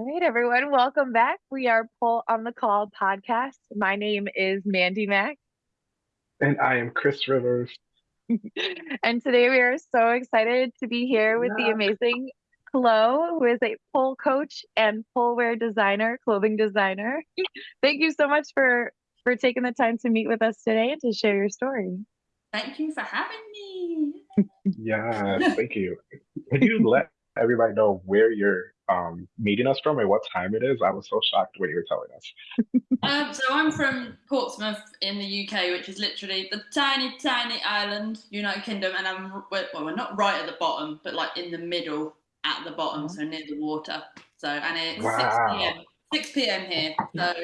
All right, everyone, welcome back. We are Pull on the Call podcast. My name is Mandy Mack. And I am Chris Rivers. and today we are so excited to be here with yeah. the amazing Chloe, who is a pole coach and pole wear designer, clothing designer. Thank you so much for for taking the time to meet with us today and to share your story. Thank you for having me. yeah, thank you. Can you let everybody know where you're um, meeting us from and what time it is? I was so shocked when you were telling us. um, so I'm from Portsmouth in the UK, which is literally the tiny, tiny island, United Kingdom, and I'm well, we're not right at the bottom, but like in the middle at the bottom, so near the water. So and it's wow. 6 p.m. 6 p.m. here, so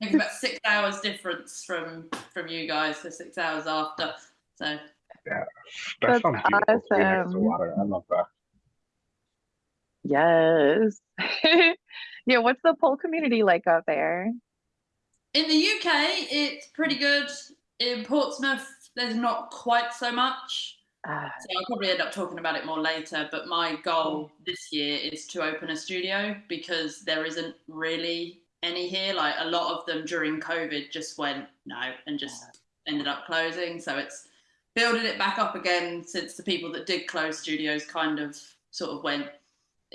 it's about six hours difference from from you guys, so six hours after. So yeah, that That's sounds beautiful. Awesome. water. I love that. Yes. yeah, what's the pole community like out there? In the UK, it's pretty good. In Portsmouth, there's not quite so much. Uh, so I'll probably end up talking about it more later. But my goal this year is to open a studio because there isn't really any here. Like a lot of them during COVID just went no and just ended up closing. So it's building it back up again since the people that did close studios kind of sort of went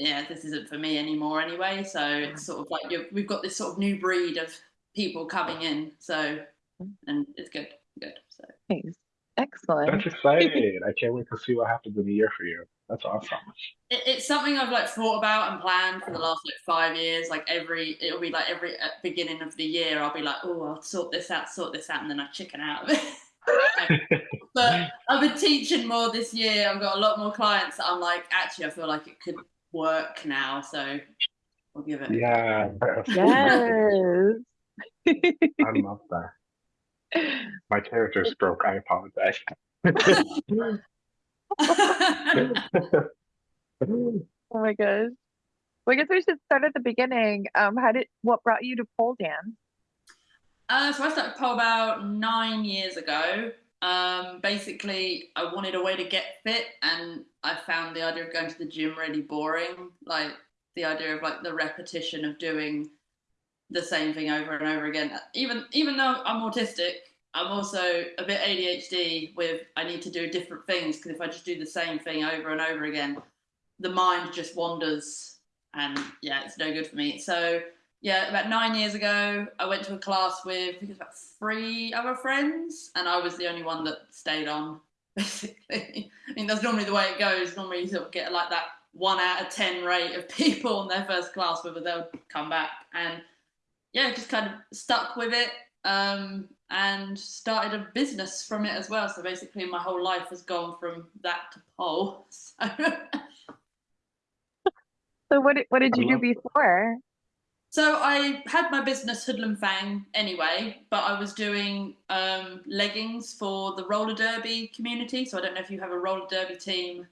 yeah, this isn't for me anymore anyway. So it's sort of like we've got this sort of new breed of people coming in. So, and it's good, good. So, thanks. Excellent. That's exciting. I can't wait to see what happens in a year for you. That's awesome. It, it's something I've like thought about and planned for the last like five years. Like every, it'll be like every uh, beginning of the year, I'll be like, oh, I'll sort this out, sort this out, and then I chicken out of it. but I've been teaching more this year. I've got a lot more clients that I'm like, actually, I feel like it could work now, so we'll give it. Yeah. Yes. I love that. My character's broke. I apologize. oh my gosh. Well, I guess we should start at the beginning. Um, how did what brought you to pole dance? Uh, so I started pole about nine years ago. Um, basically, I wanted a way to get fit, and I found the idea of going to the gym really boring. Like the idea of like the repetition of doing the same thing over and over again. Even even though I'm autistic, I'm also a bit ADHD. With I need to do different things because if I just do the same thing over and over again, the mind just wanders, and yeah, it's no good for me. So yeah, about nine years ago, I went to a class with I think it was about three other friends, and I was the only one that stayed on. Basically, I mean that's normally the way it goes. Normally, you sort of get like that one out of ten rate of people in their first class, whether they'll come back, and yeah, just kind of stuck with it, um, and started a business from it as well. So basically, my whole life has gone from that to pole. So, so what what did you do before? So I had my business Hoodlum Fang anyway, but I was doing um, leggings for the roller derby community. So I don't know if you have a roller derby team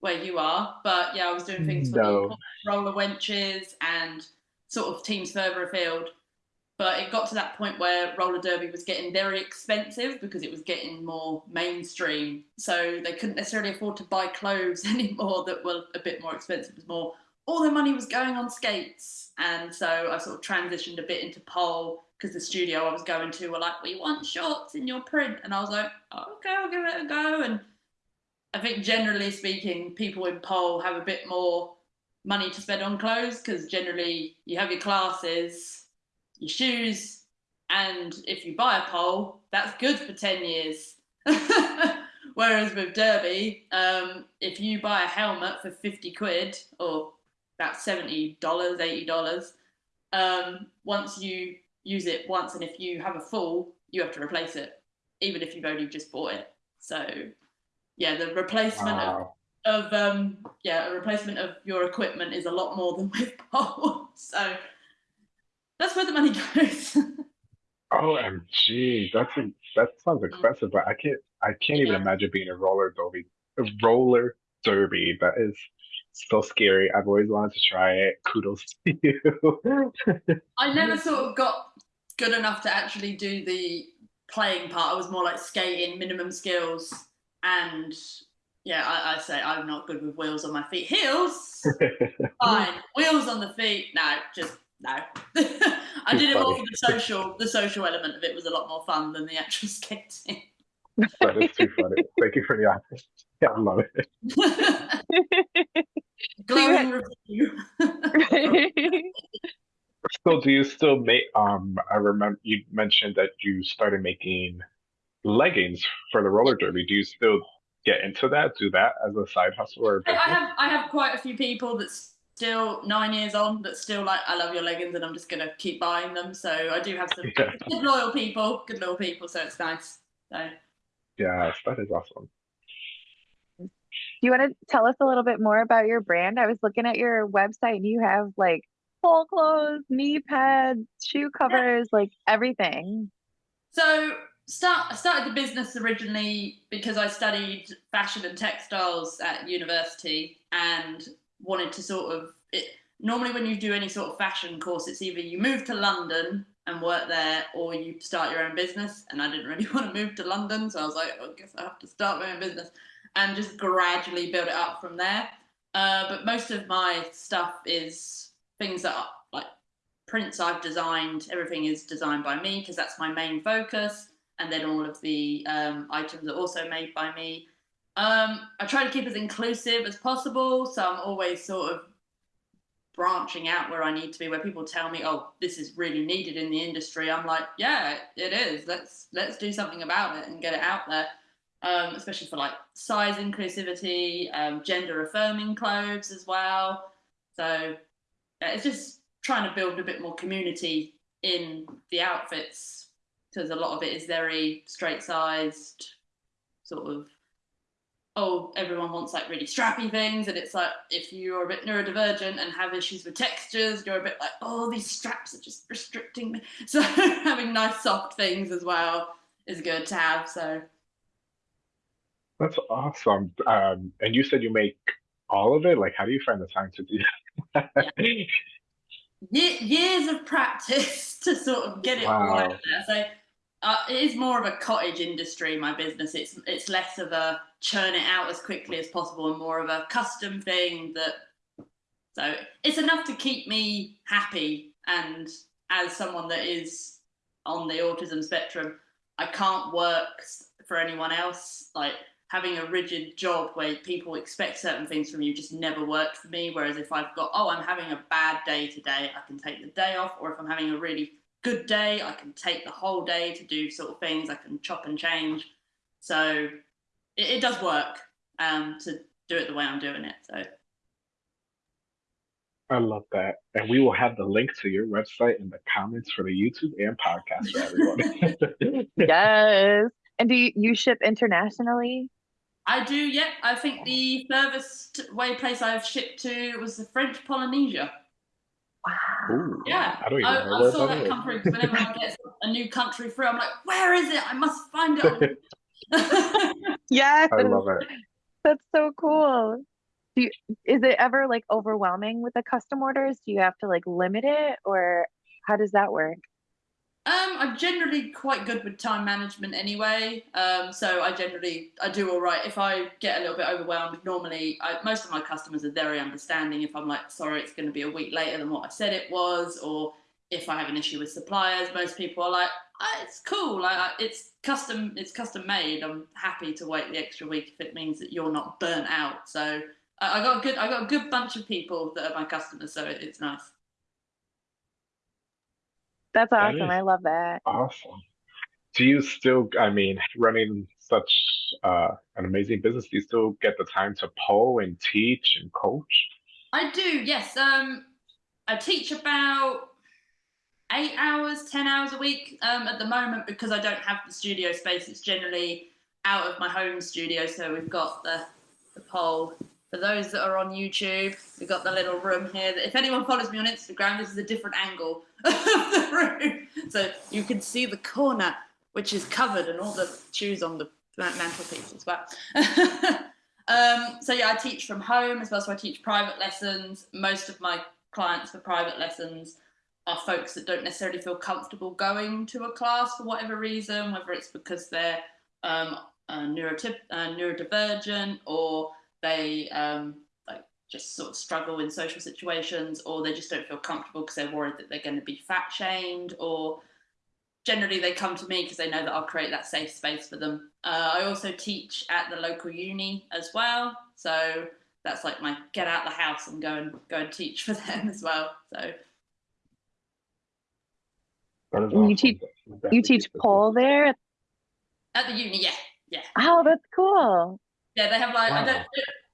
where you are, but yeah, I was doing things for no. the roller wenches and sort of teams further afield. But it got to that point where roller derby was getting very expensive because it was getting more mainstream. So they couldn't necessarily afford to buy clothes anymore that were a bit more expensive. It was more all the money was going on skates. And so I sort of transitioned a bit into pole because the studio I was going to were like, we want shorts in your print. And I was like, oh, okay, I'll give it a go. And I think generally speaking, people in pole have a bit more money to spend on clothes because generally you have your classes, your shoes, and if you buy a pole, that's good for 10 years. Whereas with Derby, um, if you buy a helmet for 50 quid or about $70, $80. Um, once you use it once, and if you have a fall, you have to replace it, even if you've only just bought it. So, yeah, the replacement wow. of, of um, yeah, a replacement of your equipment is a lot more than with pole. So that's where the money goes. OMG, that's a, that sounds expensive, but I can't I can't even imagine being a roller derby a roller derby. That is so scary. I've always wanted to try it. Kudos to you. I never sort of got good enough to actually do the playing part. I was more like skating, minimum skills, and yeah, I, I say I'm not good with wheels on my feet. Heels, fine. Wheels on the feet, no, just no. I did it more for the social. The social element of it was a lot more fun than the actual skating. that is too funny. Thank you for the honesty. Yeah, I love it. Glowing review. So do you still make um I remember you mentioned that you started making leggings for the roller derby. Do you still get into that? Do that as a side hustle or a I business? have I have quite a few people that still nine years on that still like I love your leggings and I'm just gonna keep buying them. So I do have some Yeah. good loyal people, good loyal people. So it's nice. So Yes, that is awesome. Do you want to tell us a little bit more about your brand? I was looking at your website and you have like full clothes, knee pads, shoe covers, like everything. So start I started the business originally because I studied fashion and textiles at university and wanted to sort of it normally when you do any sort of fashion course it's either you move to London and work there or you start your own business and I didn't really want to move to London so I was like I guess I have to start my own business and just gradually build it up from there uh, but most of my stuff is things that are like prints I've designed, everything is designed by me because that's my main focus. And then all of the um, items are also made by me. Um, I try to keep as inclusive as possible, so I'm always sort of branching out where I need to be. Where people tell me, "Oh, this is really needed in the industry," I'm like, "Yeah, it is. Let's let's do something about it and get it out there." Um, especially for like size inclusivity, um, gender affirming clothes as well. So yeah, it's just trying to build a bit more community in the outfits because a lot of it is very straight sized sort of oh everyone wants like really strappy things and it's like if you're a bit neurodivergent and have issues with textures you're a bit like oh these straps are just restricting me so having nice soft things as well is good to have so That's awesome. Um, and you said you make all of it? Like, how do you find the time to do that? Ye- years of practice to sort of get it all out there. So uh, it is more of a cottage industry. My business. It's it's less of a churn it out as quickly as possible and more of a custom thing that. So it's enough to keep me happy. And as someone that is on the autism spectrum, I can't work for anyone else. Like having a rigid job where people expect certain things from you just never worked for me. Whereas if I've got, oh, I'm having a bad day today, I can take the day off. Or if I'm having a really good day, I can take the whole day to do sort of things. I can chop and change. So it, it does work um, to do it the way I'm doing it. So I love that. And we will have the link to your website in the comments for the YouTube and podcast for everyone. Yes. And do you, you ship internationally? I do, yep. I think the furthest way place I've shipped to was the French Polynesia. Wow. Ooh, Yeah, I don't even I, know I saw that that is. come through 'cause whenever I get a new country through, I'm like, where is it? I must find it. Yes. I love it. That's so cool. Do you, is it ever like overwhelming with the custom orders? Do you have to like limit it or how does that work? Um, I'm generally quite good with time management anyway. Um, so I generally I do all right. If I get a little bit overwhelmed, normally I, most of my customers are very understanding. If I'm like, sorry, it's going to be a week later than what I said it was, or if I have an issue with suppliers, most people are like, ah, it's cool. Like it's custom, it's custom made. I'm happy to wait the extra week if it means that you're not burnt out. So I, I got a good, I got a good bunch of people that are my customers. So it, it's nice. That's That awesome. is I love that. Awesome. Do you still, I mean, running such uh, an amazing business, do you still get the time to pole and teach and coach? I do, yes. Um, I teach about eight hours, ten hours a week um, at the moment because I don't have the studio space. It's generally out of my home studio, so we've got the the pole. For those that are on YouTube, we've got the little room here. If anyone follows me on Instagram, this is a different angle of the room, so you can see the corner, which is covered, and all the shoes on the mantelpiece as well. Um, so yeah, I teach from home as well. So I teach private lessons. Most of my clients for private lessons are folks that don't necessarily feel comfortable going to a class for whatever reason, whether it's because they're um, uh, neurodivergent or they um, like just sort of struggle in social situations or they just don't feel comfortable because they're worried that they're going to be fat shamed or generally they come to me because they know that I'll create that safe space for them. Uh, I also teach at the local uni as well, so that's like my get out the house and go and go and teach for them as well. So That is You teach- You teach keep it pole there? at the uni, yeah, yeah, Oh, that's cool. Yeah. They have like I don't,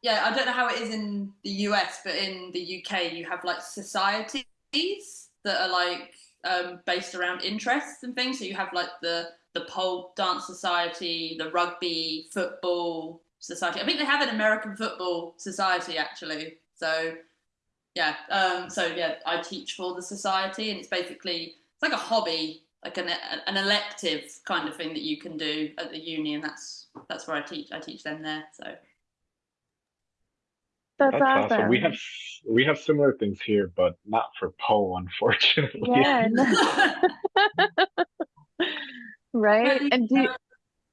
yeah, I don't know how it is in the US, but in the UK you have like societies that are like um, based around interests and things. So you have like the the pole dance society, the rugby, football society. I think they have an American football society actually. So yeah, um, so yeah, I teach for the society, and it's basically it's like a hobby, like an an elective kind of thing that you can do at the uni, and that's that's where I teach. I teach them there. So That's, That's awesome. awesome. We have we have similar things here, but not for pole, unfortunately. Yeah, right? And do you,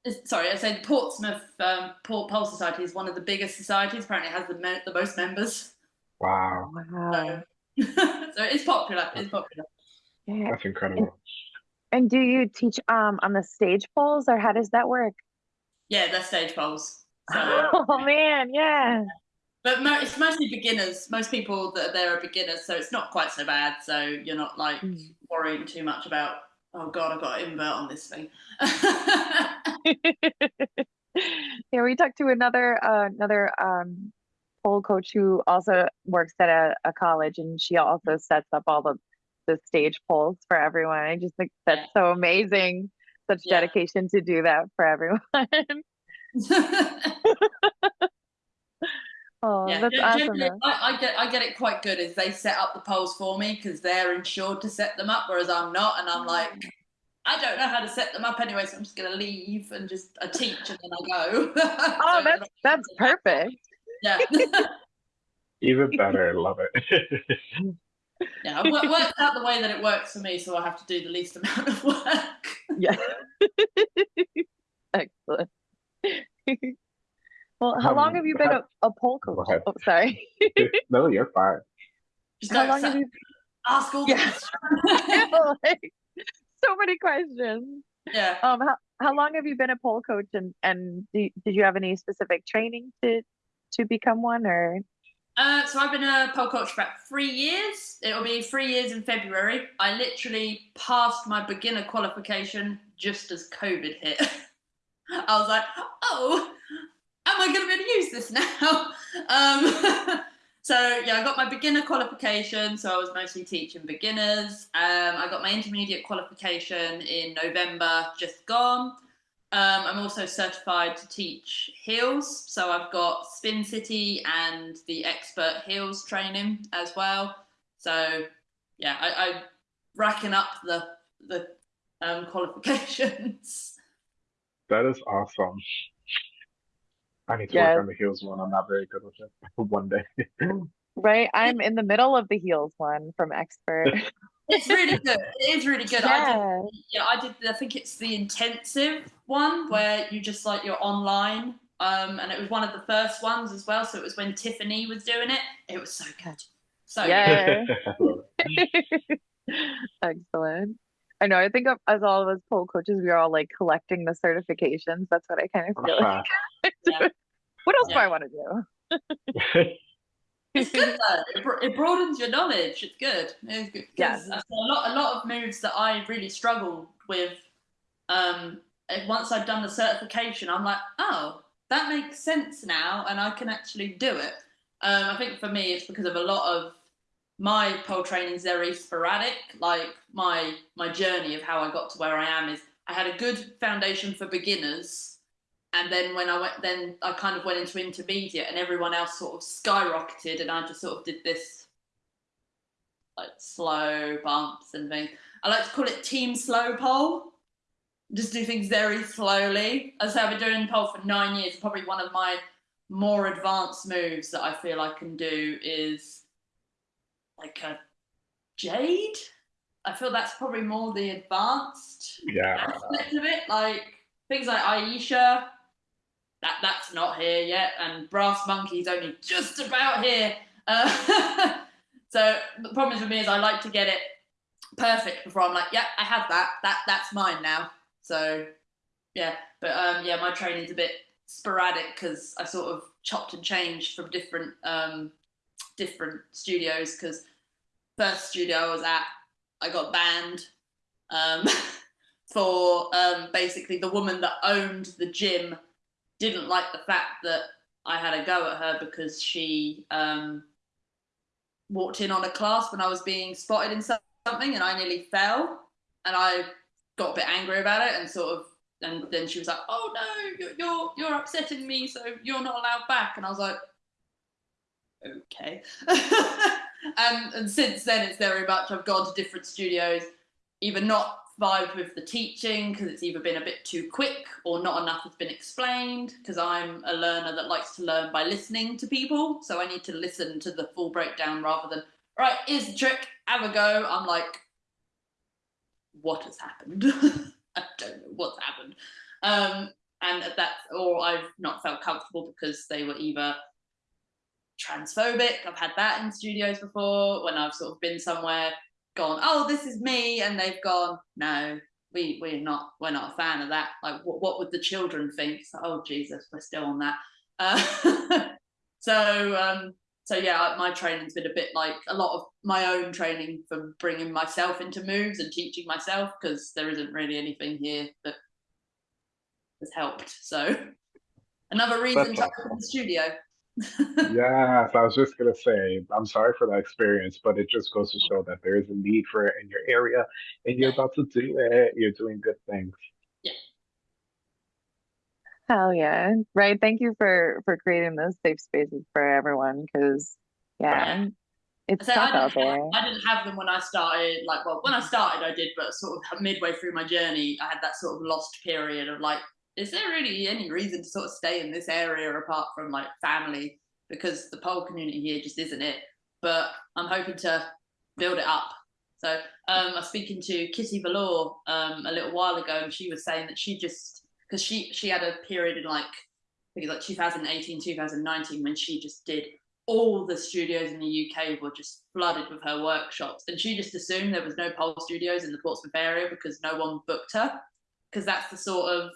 It's- Sorry, I said Portsmouth um, Port Pole Society is one of the biggest societies. Apparently, it has the me- the most members. Wow, wow. so it's popular. It's popular. Yeah. that's incredible. And do you teach um on the stage poles or how does that work? Yeah, they're stage poles. So, Oh man, yeah. but mo- it's mostly beginners. Most people that are there are beginners, so it's not quite so bad. So you're not like Mm. worrying too much about. Oh God, I've got to invert on this thing. yeah, we talked to another uh, another um pole coach who also works at a, a college and she also sets up all the the stage poles for everyone. I just think that's Yeah. so amazing. Such Yeah. dedication to do that for everyone. oh, Yeah, that's gen- awesome. I, I get I get it quite good. Is they set up the poles for me because they're insured to set them up, whereas I'm not, and I'm like, mm. I don't know how to set them up anyway, so I'm just gonna leave and just I teach and then I go. Oh, So, that's that's perfect. yeah, Even better, love it. Yeah. It works out the way that it works for me, so I have to do the least amount of work. Yeah. Excellent. well, how long Um, have you been how- a, a pole coach? Oh, sorry. no, you're fine. Just how long have you ask all Yeah. questions. like, so many questions. yeah. Um, how, how long have you been a pole coach, and and do, did you have any specific training to to become one, or Uh, so I've been a pole coach for about three years. It'll be three years in February. I literally passed my beginner qualification just as COVID hit. I was like, oh, am I going to be able to use this now? Um, so yeah, I got my beginner qualification. So I was mostly teaching beginners. Um, I got my intermediate qualification in November, just gone. Um, I'm also certified to teach heels, so I've got Spin City and the expert heels training as well. So yeah, I, I'm racking up the the um, qualifications. That is awesome. I need to Yes. work on the heels one. I'm not very good with it. One day. right? I'm in the middle of the heels one from expert. It's really good. It is really good. I did yeah. yeah, I did. I think it's the intensive one where you just like you're online, um, and it was one of the first ones as well. So it was when Tiffany was doing it. It was so good, so. Yeah. I love it. Excellent. I know. I think of, as all of us pole coaches, we are all like collecting the certifications. That's what I kind of feel like. Yeah. What else do I want to do? It's good though. It, bro- it broadens your knowledge. It's good. It's good. Yes. a lot, a lot of moves that I really struggled with. Um, once I've done the certification, I'm like, oh, that makes sense now, and I can actually do it. Um, I think for me, it's because of a lot of my pole training is very sporadic. Like my my journey of how I got to where I am is I had a good foundation for beginners, and then when I went, then I kind of went into intermediate, and everyone else sort of skyrocketed, and I just sort of did this like slow bumps and things. I like to call it team slow pole. Just do things very slowly. As I say, I've been doing pole for nine years. Probably one of my more advanced moves that I feel I can do is like a jade. I feel that's probably more the advanced yeah. aspect of it. Like things like Aisha, that that's not here yet, and Brass Monkey's only just about here. Uh, so the problem with me is I like to get it perfect before I'm like, yeah, I have that. That that's mine now. So yeah, but um, yeah, my training's a bit sporadic because I sort of chopped and changed from different um, different studios. Because first studio I was at, I got banned um, for um, basically the woman that owned the gym didn't like the fact that I had a go at her because she um, walked in on a class when I was being spotted in something and I nearly fell and I got a bit angry about it and sort of and then she was like, "Oh no, you're you're, you're upsetting me, so you're not allowed back." And I was like, "Okay." and and since then, it's very much I've gone to different studios, either not vibed with the teaching because it's either been a bit too quick or not enough has been explained because I'm a learner that likes to learn by listening to people. So I need to listen to the full breakdown rather than, right, here's the trick, have a go. I'm like, what has happened? I don't know what's happened. Um, and that, or I've not felt comfortable because they were either transphobic. I've had that in studios before when I've sort of been somewhere gone, oh, this is me, and they've gone, no, we we're not we're not a fan of that. Like, what what would the children think? So, oh Jesus, we're still on that. Uh, so um, so yeah, my training's been a bit like a lot of my own training from bringing myself into moves and teaching myself because there isn't really anything here that has helped. So another reason to open the studio yes, I was just gonna say, I'm sorry for that experience, but it just goes to show that there is a need for it in your area, and you're about to do it. You're doing good things. Yeah. Hell yeah. Right. Thank you for for creating those safe spaces for everyone because yeah, it's so tough I out didn't, there. have, I didn't have them when I started. Like, well, when I started, I did, but sort of midway through my journey, I had that sort of lost period of like, is there really any reason to sort of stay in this area apart from like family? Because the pole community here just isn't it. But I'm hoping to build it up. So um, I was speaking to Kitty Valor um, a little while ago, and she was saying that she just because she she had a period in like I think like 2018, 2019 when she just did all the studios in the UK were just flooded with her workshops, and she just assumed there was no pole studios in the Portsmouth area because no one booked her because that's the sort of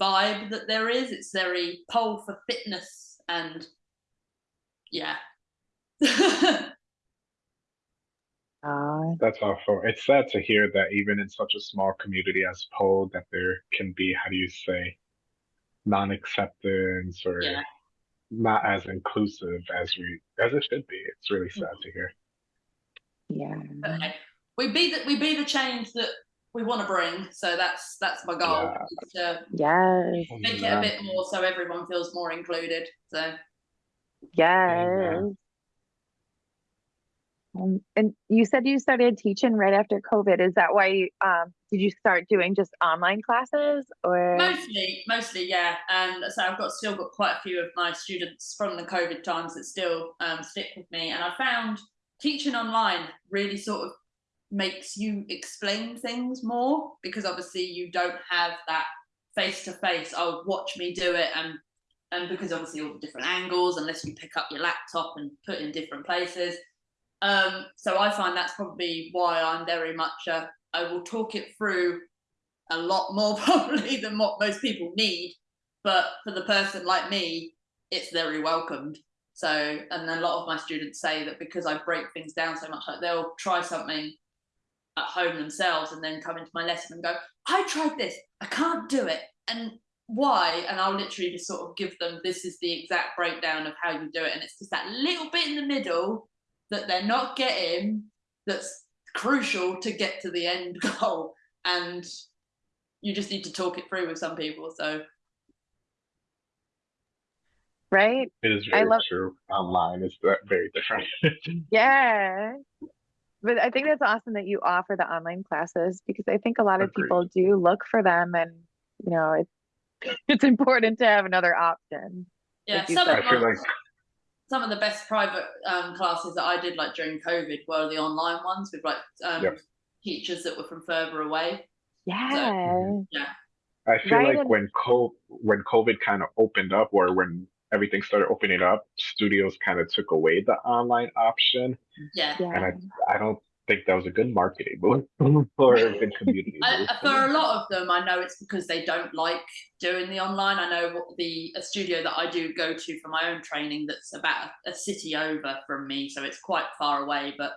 vibe that there is. It's very pole for fitness and yeah. Uh, That's awful. It's sad to hear that even in such a small community as Pole, that there can be, how do you say, non-acceptance or Yeah. not as inclusive as we as it should be. It's really sad to hear. yeah. okay. We be the we be the change that we want to bring. So that's that's my goal. Yeah. to Yes. make it a bit more so everyone feels more included. So Yes. Um, and you said you started teaching right after COVID. Is that why you um did you start doing just online classes or Mostly, mostly, yeah. And so I've got still got quite a few of my students from the COVID times that still um, stick with me. And I found teaching online really sort of makes you explain things more because obviously you don't have that face to face. Oh, watch me do it, and and because obviously all the different angles, unless you pick up your laptop and put in different places. Um, so I find that's probably why I'm very much a, I will talk it through a lot more probably than what most people need. But for the person like me, it's very welcomed. So, and a lot of my students say that because I break things down so much, like they'll try something at home themselves and then come into my lesson and go, I tried this, I can't do it. And why? And I'll literally just sort of give them this is the exact breakdown of how you do it. And it's just that little bit in the middle that they're not getting that's crucial to get to the end goal. And you just need to talk it through with some people. So right? It is I love- true. Online is very different. Yeah. But I think that's awesome that you offer the online classes because I think a lot of Agreed. people do look for them and you know it's it's important to have another option. yeah, some of, my- like some of the best private um, classes that I did like during COVID were the online ones with like um, Yep. teachers that were from further away. Yeah. Yeah. I feel Right, like and- when co when COVID kind of opened up, or when everything started opening up, studios kind of took away the online option, Yeah. and I I don't think that was a good marketing move or a good community I, move. For a lot of them, I know it's because they don't like doing the online. I know what the a studio that I do go to for my own training that's about a, a city over from me, so it's quite far away. But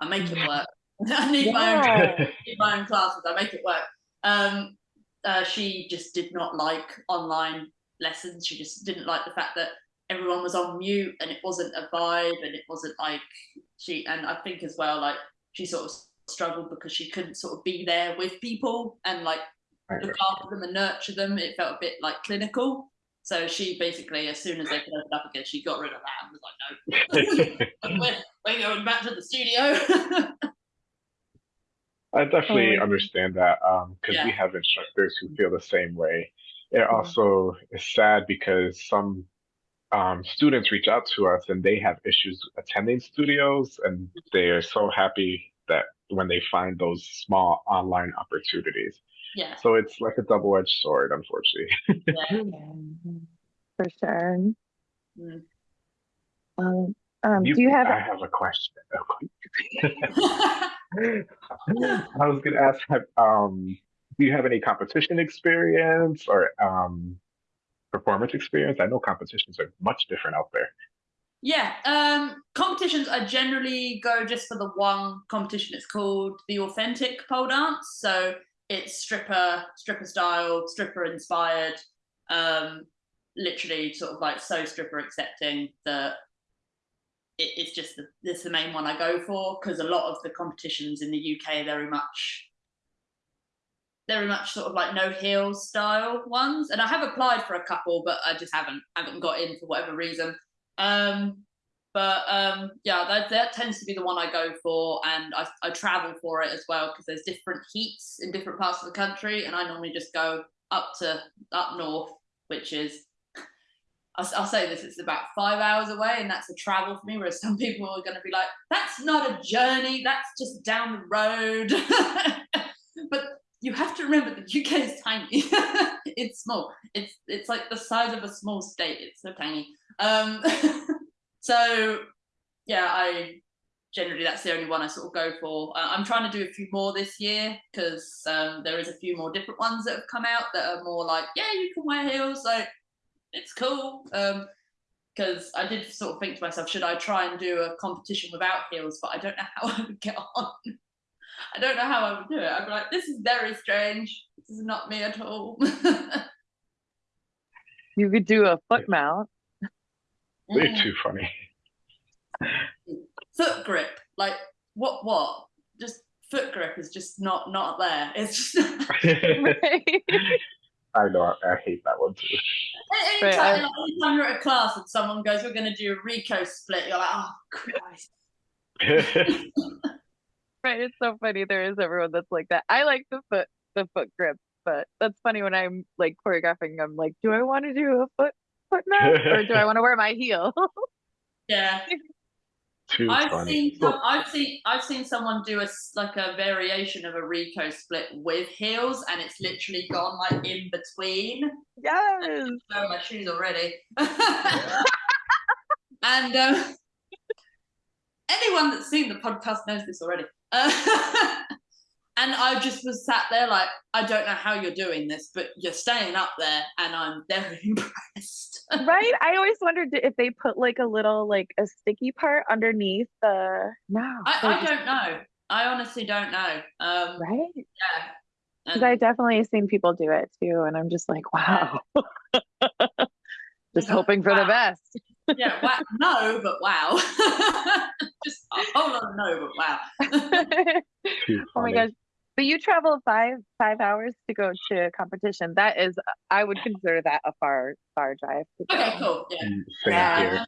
I make it work. I need my own Yeah. need my own classes. I make it work. Um, uh, she just did not like online lessons. She just didn't like the fact that everyone was on mute and it wasn't a vibe and it wasn't like she. And I think as well, like she sort of struggled because she couldn't sort of be there with people and like I look after them and nurture them. It felt a bit like clinical. So she basically, as soon as they could open up again, she got rid of that and was like, no, we're, we're going back to the studio. I definitely Oh. understand that um, because we Yeah. have instructors who feel the same way. It also is sad because some um, students reach out to us and they have issues attending studios, and they are so happy that when they find those small online opportunities. yeah. So it's like a double-edged sword, unfortunately. Yeah, For sure. Mm. Um, um, You- do you have I have a question. I was gonna ask, have, um, do you have any competition experience or um, performance experience? I know competitions are much different out there. Yeah, um, competitions I generally go just for the one competition. It's called the Authentic Pole Dance. So it's stripper, stripper style, stripper inspired. Um, literally, sort of like so stripper accepting that it, it's just the, this the main one I go for because a lot of the competitions in the UK very much very much sort of like no heels style ones. And i have applied for a couple but i just haven't haven't got in for whatever reason. Um but um yeah that, that tends to be the one i go for and i, I travel for it as well because there's different heats in different parts of the country and i normally just go up to up north which is I'll, I'll say this it's about five hours away and that's a travel for me whereas some people are going to be like that's not a journey that's just down the road. But you have to remember the uk is tiny. It's small. It's it's like the size of a small state. It's so tiny. Um so yeah i generally that's the only one i sort of go for. Uh, i'm trying to do a few more this year because um, there is a few more different ones that have come out that are more like yeah you can wear heels. Like it's cool. Um because I did sort of think to myself, should I try and do a competition without heels? But I don't know how I would get on. I don't know how I would do it. I'd be like, this is very strange. This is not me at all. you could do a foot mount? They're Mm. too funny. Foot grip, like what? What? Just foot grip is just not not there. It's just Right. I know, I, I hate that one too. anytime, Right, I- like, anytime you're at a class and someone goes, "We're going to do a Rico split," you're like, "Oh Christ!" Right, it's so funny. There is everyone that's like that. I like the foot the foot grip, but that's funny when I'm like choreographing. I'm like, do I want to do a foot foot mount or do I want to wear my heel? Yeah. too I've funny. seen some, I've seen I've seen someone do a like a variation of a Rico split with heels, and it's literally gone like in between. yes. Oh, my shoes already. and um, anyone that's seen the podcast knows this already. Uh, and I just was sat there like, I don't know how you're doing this, but you're staying up there, and I'm very impressed. Right? I always wondered if they put like a little like a sticky part underneath the no. I, I just- don't know. I honestly don't know. Um, right? yeah. Because I definitely seen people do it too, and I'm just like, wow. just hoping for the best. Yeah, wow. no, but wow. Just a whole lot of no, but wow. Oh my funny. gosh. But you travel five five hours to go to a competition. That is I would consider that a far far drive to go. Okay, cool. Yeah. Mm, Yeah.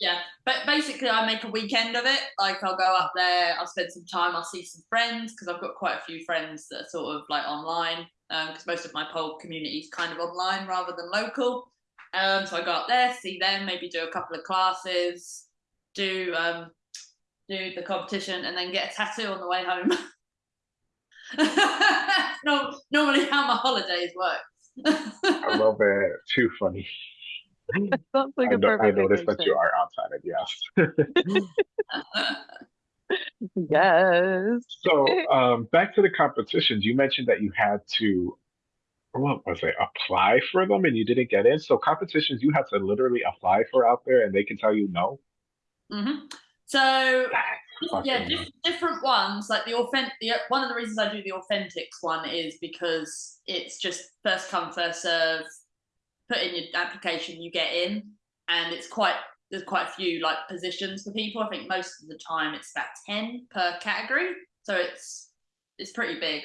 Yeah, but basically, I make a weekend of it. Like, I'll go up there, I'll spend some time, I'll see some friends because I've got quite a few friends that are sort of like online. Because most of my pole community is kind of online rather than local. Um, so I go up there, see them, maybe do a couple of classes, do um, do the competition, and then get a tattoo on the way home. no, normally how my holidays work. I love it. Too funny. Sounds like I, a no- I perfect noticed that you are outside it, yes. Yes. So, um, back to the competitions, you mentioned that you had to, what was it, apply for them and you didn't get in. So competitions you have to literally apply for out there and they can tell you no. hmm So yeah, fucking different ones. Like the authentic. The, one of the reasons I do the authentics one is because it's just first come first serve. Put in your application, you get in, and it's quite there's quite a few like positions for people. I think most of the time it's about ten per category, so it's it's pretty big.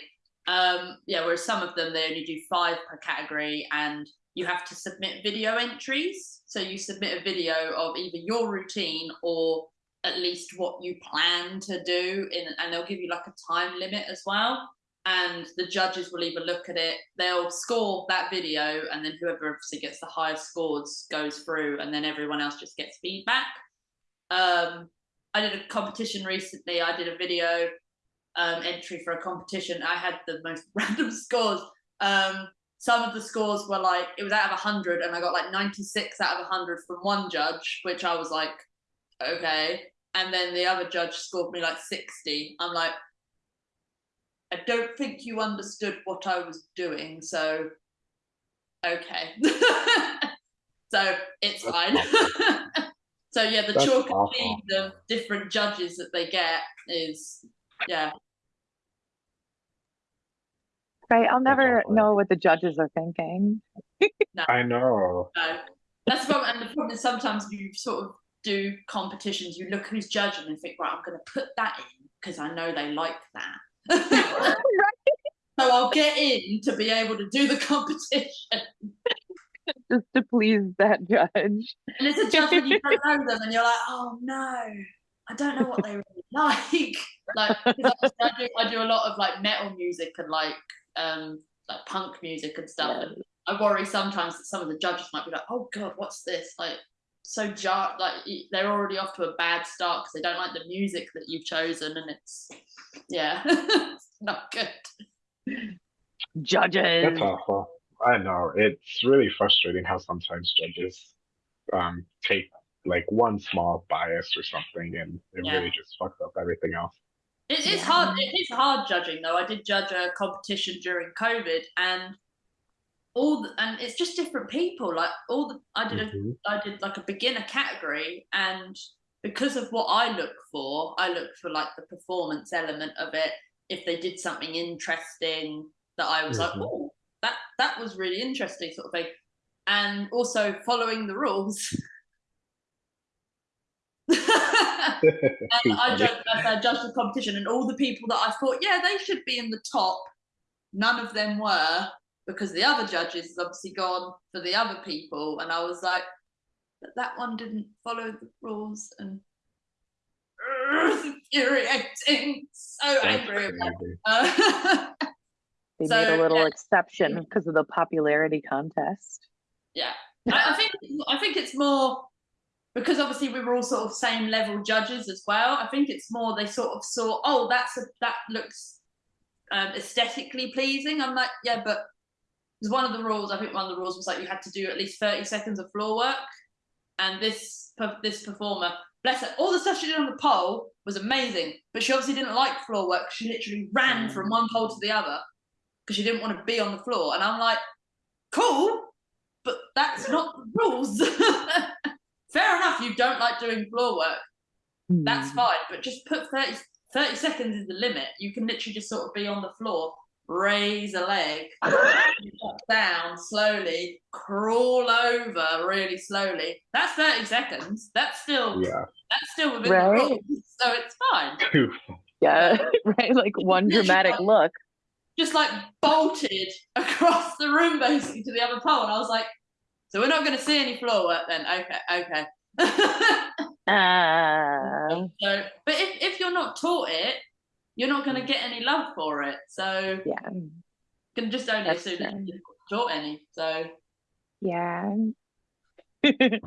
Um, yeah, whereas some of them they only do five per category, and you have to submit video entries. So you submit a video of either your routine or at least what you plan to do in and they'll give you like a time limit as well. And the judges will either look at it they'll score that video and then whoever obviously gets the highest scores goes through and then everyone else just gets feedback. Um i did a competition recently. I did a video um entry for a competition i had the most random scores. Um some of the scores were like it was out of 100 and i got like 96 out of 100 from one judge which i was like okay. And then the other judge scored me like 60 i'm like i don't think you understood what i was doing so okay. So it's That's fine. so yeah the That's chalk cheese of different judges that they get is yeah Right. I'll never awful. know what the judges are thinking. I know. no that's the problem and the problem is sometimes you sort of do competitions you look who's judging and think right i'm going to put that in because i know they like that so i'll get in to be able to do the competition Just to please that judge. And it's a judge when you don't know them, and you're like, oh no, I don't know what they really like. Like, 'cause obviously I do, I do a lot of like metal music and like um like punk music and stuff, and I worry sometimes that some of the judges might be like, oh god, what's this? Like, so jar like they're already off to a bad start because they don't like the music that you've chosen, and it's yeah, it's not good. Judges. That's awful. I know. It's really frustrating how sometimes judges um take like one small bias or something and it Yeah. really just fucks up everything else. It is Yeah. hard. It is hard judging, though. I did judge a competition during COVID, and all the, and it's just different people. Like all the, I did a Mhm. I did like a beginner category, and because of what I look for, I look for like the performance element of it. If they did something interesting that I was like, Mhm. oh, that that was really interesting, sort of thing, and also following the rules. Too And I funny. judged, I judged the competition, and all the people that I thought, yeah, they should be in the top, none of them were because the other judges has obviously gone for the other people, and I was like, but that one didn't follow the rules, and it's infuriating, so angry about Uh, They So, made a little yeah. exception because of the popularity contest. yeah, I, I think I think it's more because obviously we were all sort of same level judges as well. I think it's more they sort of saw, oh, that's a, that looks um, aesthetically pleasing. I'm like, yeah, but because one of the rules, I think one of the rules was like you had to do at least 30 seconds of floor work, and this this performer, bless her, all the stuff she did on the pole was amazing, but she obviously didn't like floor work. She literally ran from one pole to the other because she didn't want to be on the floor, and I'm like, cool, but that's not the rules. Fair enough, you don't like doing floor work. That's Hmm. fine, but just put 30, 30 seconds is the limit. You can literally just sort of be on the floor, raise a leg, down slowly, crawl over really slowly. That's 30 seconds. That's still Yeah. that's still within Right. the rules. So it's fine. Yeah, right. Like one dramatic look. Just like bolted across the room basically to the other pole. And I was like, so we're not gonna see any floor work then. Okay, okay. Ah, so but if, if you're not taught it, you're not gonna get any love for it. So yeah, you can just only That's assume that true. not taught any. So yeah.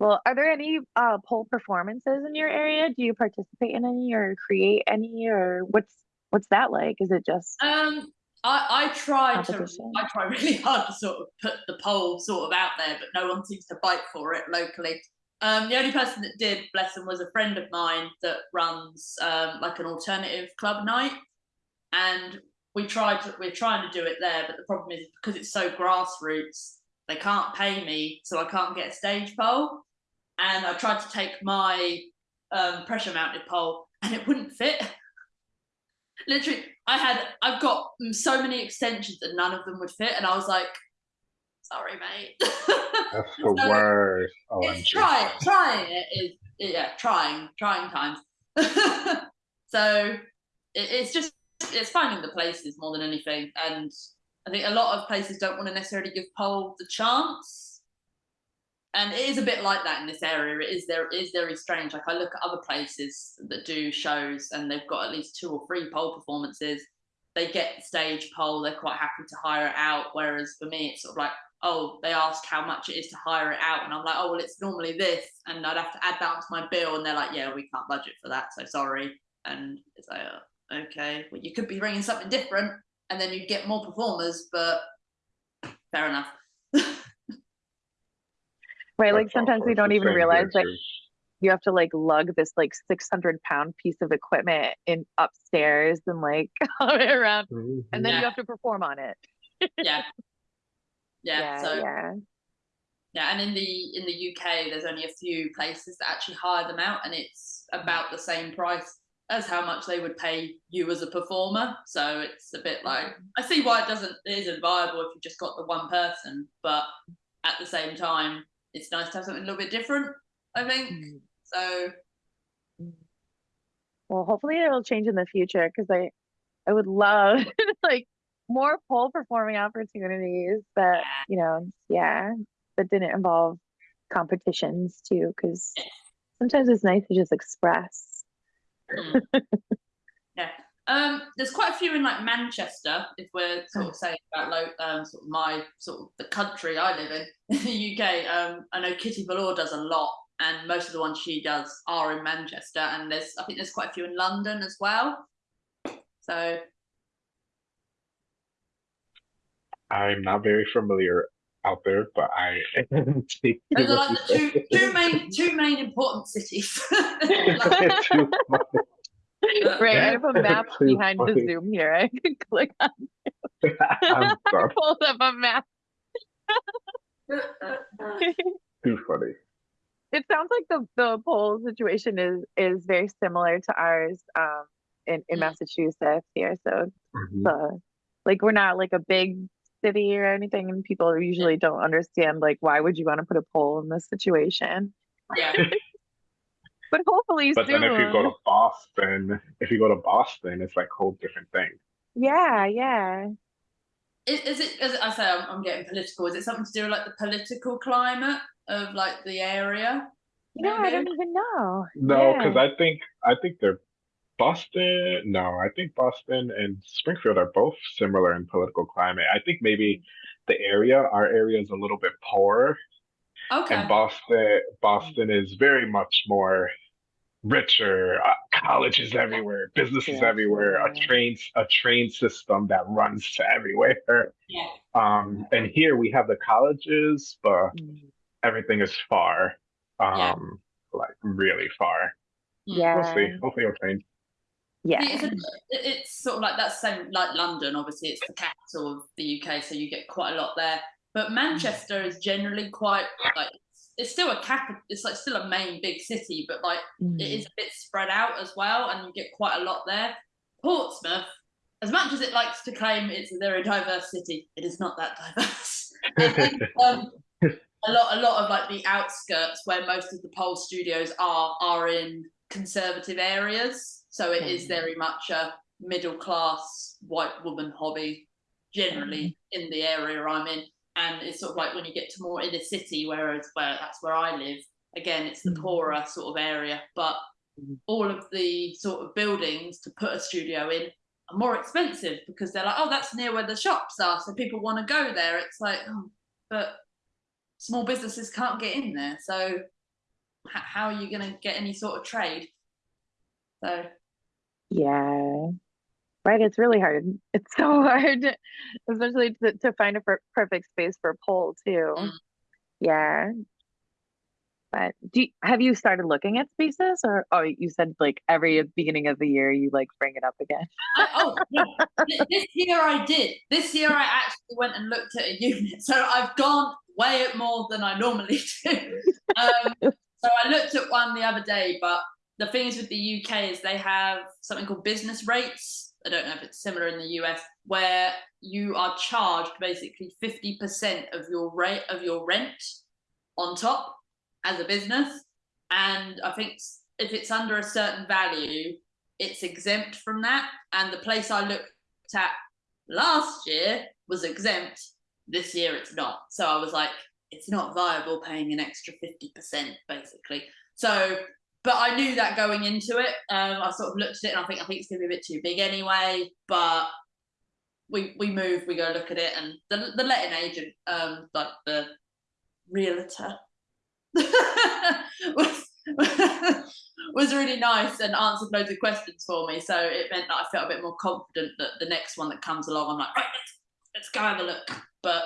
Well, are there any uh pole performances in your area? Do you participate in any or create any or what's what's that like? Is it just Um, I, I try to I try really hard to sort of put the pole sort of out there, but no one seems to bite for it locally. Um, the only person that did, bless him, was a friend of mine that runs um, like an alternative club night, and we tried to we're trying to do it there, but the problem is because it's so grassroots, they can't pay me, so I can't get a stage pole. And I tried to take my um, pressure mounted pole, and it wouldn't fit. Literally, I had I've got so many extensions, and none of them would fit, and I was like, "Sorry, mate." That's the So, worst. Oh, it's OMG. trying trying it is yeah trying trying times so it, it's just it's finding the places more than anything and i think a lot of places don't want to necessarily give pole the chance and it is a bit like that in this area. It is there it is very strange. Like i look at other places that do shows and they've got at least two or three pole performances. They get stage pole they're quite happy to hire it out. Whereas for me it's sort of like oh, they ask how much it is to hire it out, and I'm like, oh, well, it's normally this, and I'd have to add that to my bill, and they're like, yeah, we can't budget for that, so sorry. And it's like, oh, okay, well, you could be bringing something different, and then you'd get more performers, but fair enough. Right, like That's all sometimes we don't even realize there, that too. you have to like lug this like 600 pound piece of equipment in upstairs and like haul it around, and then Yeah. you have to perform on it. yeah. Yeah, so yeah. Yeah, and in the in the UK, there's only a few places that actually hire them out, and it's about the same price as how much they would pay you as a performer. So it's a bit like I see why it doesn't it isn't viable if you've just got the one person, but at the same time, it's nice to have something a little bit different. I think Mm. so. Well, hopefully it'll change in the future because I, I would love like more pole performing opportunities that you know, yeah, that didn't involve competitions too. Because sometimes it's nice to just express. Mm. yeah. Um, there's quite a few in like Manchester, if we're sort of saying about lo- um, sort of my sort of the country I live in, in the UK. Um, I know Kitty Valor does a lot, and most of the ones she does are in Manchester, and there's I think there's quite a few in London as well. So I'm not very familiar out there, but I take those are like the two two main two main important cities. Too funny. Right, I have a map Too behind the. Zoom here. I can click on I'm sorry. pulled up a map. Too funny. It sounds like the the pole situation is is very similar to ours um in in Mm. Massachusetts here. So Mhm. the like we're not like a big city or anything, and people usually don't understand like why would you want to put a pole in this situation? yeah. But hopefully But soon. then if you go to Boston, if you go to Boston, it's like a whole different thing. yeah, yeah. Is, is it? As I say, I'm, I'm getting political. Is it something to do with like the political climate of like the area? You know, I don't even know. No, Yeah. because I think I think they're Boston. No, I think Boston and Springfield are both similar in political climate. I think maybe the area, our area, is a little bit poorer, Okay. and Boston, Boston is very much more richer. Uh, colleges everywhere, businesses Yeah. everywhere, a train a train system that runs to everywhere. Yeah. Um, and here we have the colleges, but Mm. everything is far. Yeah. Um, like really far. Mm. Yeah. We'll see. Hopefully it'll change. Yeah. It's, a, it's sort of like that same like London. Obviously, it's the capital of the UK, so you get quite a lot there. But Manchester is generally quite like it's still a cap. It's like still a main big city, but like Mm. it is a bit spread out as well, and you get quite a lot there. Portsmouth, as much as it likes to claim it's a very diverse city, it is not that diverse. Um, a lot, a lot of like the outskirts where most of the pole studios are are in conservative areas, so it is Mhm. very much a middle class white woman hobby generally in the area I'm in. And it's sort of like when you get to more inner city, whereas where that's where I live, again it's the Mhm. poorer sort of area, but Mhm. all of the sort of buildings to put a studio in are more expensive because they're like, oh, that's near where the shops are, so people want to go there. It's like, oh, but small businesses can't get in there, so how are you going to get any sort of trade? So Yeah. Right, it's really hard. It's so hard, especially to, to find a per perfect space for pole too. Mm. Yeah. But do you, have you started looking at spaces or oh you said like every beginning of the year you like bring it up again? I, oh. Th- this year I did. This year I actually went and looked at a unit. So I've gone way more than I normally do. Um, so I looked at one the other day, but the thing is with the UK is they have something called business rates. I don't know if it's similar in the US, where you are charged basically 50% of your rate of your rent on top as a business. And I think if it's under a certain value, it's exempt from that. And the place I looked at last year was exempt. This year it's not. So I was like, it's not viable paying an extra 50% basically. So, but I knew that going into it. Um, I sort of looked at it and I think I think it's gonna be a bit too big anyway. But we we move, we go look at it, and the the letting agent, um, like the realtor, was was really nice and answered loads of questions for me. So it meant that I felt a bit more confident that the next one that comes along, I'm like, right, let's let's go have a look. But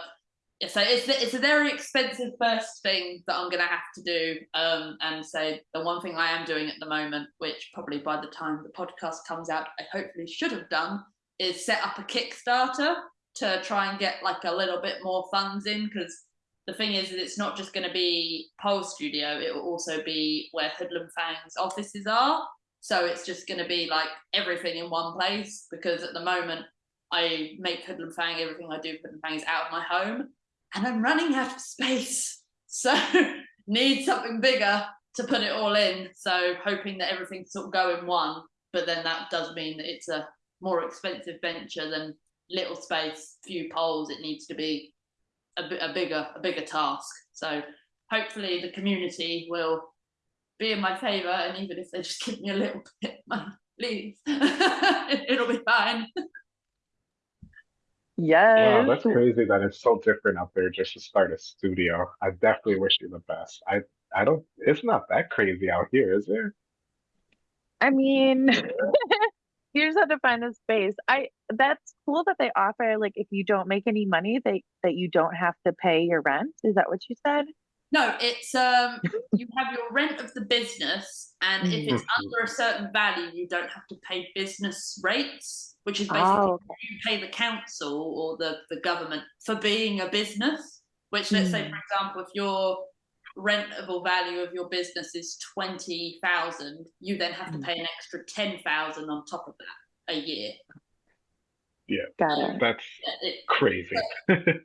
so it's it's a very expensive first thing that I'm gonna have to do. Um, and so the one thing I am doing at the moment, which probably by the time the podcast comes out, I hopefully should have done, is set up a Kickstarter to try and get like a little bit more funds in because the thing is that it's not just going to be Pole Studio, it will also be where Hoodlum Fang's offices are. So it's just going to be like everything in one place because at the moment I make Hoodlum Fang, everything I do Hoodlum Fang is out of my home and I'm running out of space. So need something bigger to put it all in. So hoping that everything sort of go in one, but then that does mean that it's a more expensive venture than little space, few poles. It needs to be a, a bigger a bigger task. So hopefully the community will be in my favour, and even if they just give me a little bit of please, it'll be fine. Yes. Wow, that's crazy that it's so different out there just to start a studio. I definitely wish you the best. I I don't it's not that crazy out here, is there? I mean, you just have to find a space. I that's cool that they offer like if you don't make any money, they that you don't have to pay your rent. Is that what you said? No, it's um you have your rent of the business, and if it's Mhm. under a certain value, you don't have to pay business rates, which is basically Oh, you pay the council or the, the government for being a business. Which let's say, Mm. for example, if your rentable value of your business is twenty thousand, you then have to Mm. pay an extra ten thousand on top of that a year. Got it. That's It- crazy.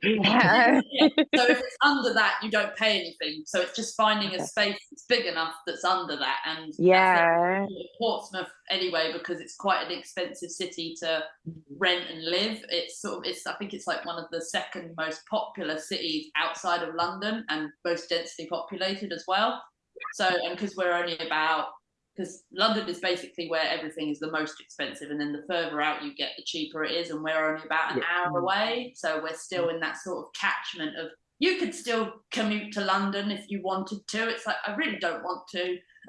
Yeah. yeah. So if it's under that, you don't pay anything. So it's just finding Okay. a space that's big enough that's under that. And that's. Yeah. Portsmouth anyway, because it's quite an expensive city to mm-hmm. rent and live. It's sort of it's I think it's like one of the second most popular cities outside of London and most densely populated as well. So and because we're only about because London is basically where everything is the most expensive, and then the further out you get, the cheaper it is, and we're only about an Yeah. hour away. So we're still in that sort of catchment of you could still commute to London if you wanted to. It's like I really don't want to.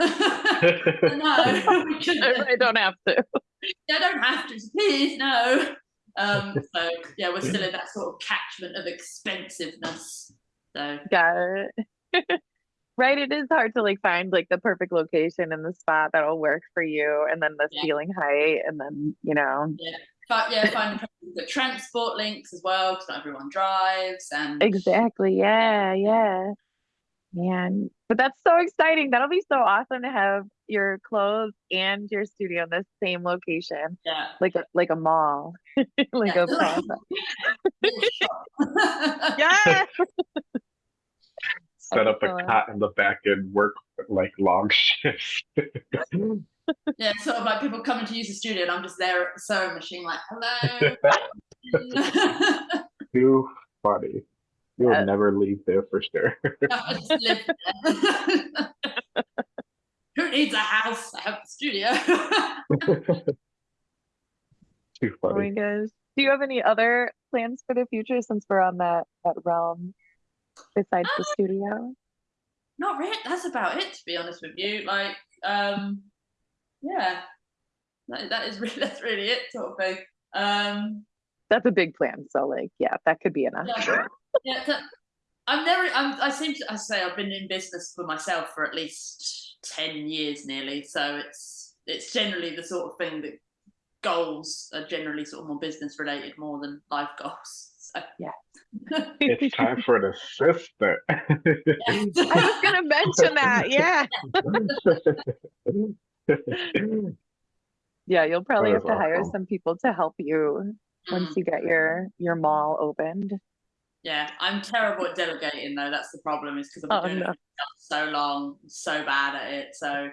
no, we could, I don't have to. I don't have to. Please, no. Um, so yeah, we're still in that sort of catchment of expensiveness. So Got it. Right, it is hard to like find like the perfect location and the spot that'll work for you, and then the Yeah. ceiling height, and then you know but yeah, finding the transport links as well because not everyone drives and exactly. Yeah, yeah, man. But that's so exciting. That'll be so awesome to have your clothes and your studio in the same location, yeah. like a like a mall, like Yeah. a plaza. Yeah. Set up a Excellent. cot in the back and work like long shifts. yeah, sort of like people coming to use the studio and I'm just there at the sewing machine like, hello. Too funny. You'll Uh, never leave there for sure. I just live there. Who needs a house? I have a studio. Too Oh my funny. gosh. Do you have any other plans for the future since we're on that that realm besides the studio? Not really. That's about it, to be honest with you. Like, um, yeah, that, that is really that's really it, sort of thing. Um, That's a big plan. So like, yeah, that could be enough. yeah, yeah. that- I'm never. I'm, I seem to. I say I've been in business for myself for at least ten years, nearly. So it's it's generally the sort of thing that goals are generally sort of more business related more than life goals. So It's time for an assistant. I was gonna mention that. Yeah. Yeah, you'll probably have is to hire some people to help you once you get mm-hmm. your your mall opened. yeah, I'm terrible at delegating though. That's the problem. Is because I've Oh been doing no. it so long, so bad at it. So it,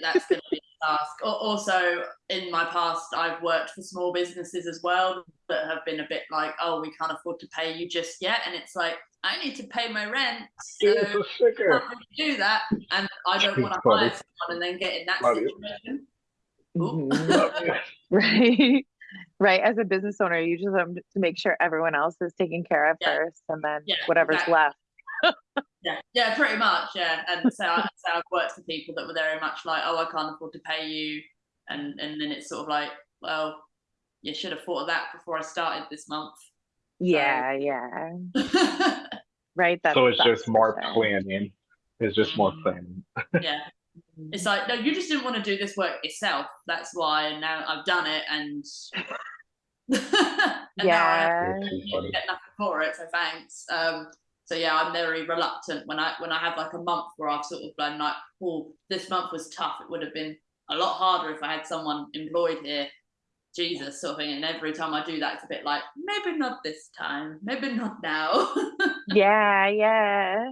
that's going to be a task. Also, in my past, I've worked for small businesses as well that have been a bit like, "Oh, we can't afford to pay you just yet," and it's like, I need to pay my rent, so It's a I sugar. can't really do that, and I don't want to hire someone and then get in that Funny. situation. Ooh. Mhm. Right. Right. As a business owner, you just have to make sure everyone else is taken care of Yeah. first and then Yeah, whatever's exactly. left. Yeah, yeah, pretty much, yeah. And so, I, so I've worked for people that were very much like, "Oh, I can't afford to pay you," and and then it's sort of like, "Well, you should have thought of that before I started this month." Yeah, yeah. Right. That's So it's that's just more sure. planning. It's just more Mm. planning. yeah, it's like, no, you just didn't want to do this work yourself. That's why and now I've done it, and, and now I have Yeah. It's too you funny. get nothing for it, so thanks. Um, so yeah, I'm very reluctant when I when I have like a month where I've sort of been like, oh, this month was tough. It would have been a lot harder if I had someone employed here. Jesus, sort of thing. And every time I do that, it's a bit like, maybe not this time, maybe not now. Yeah, yeah.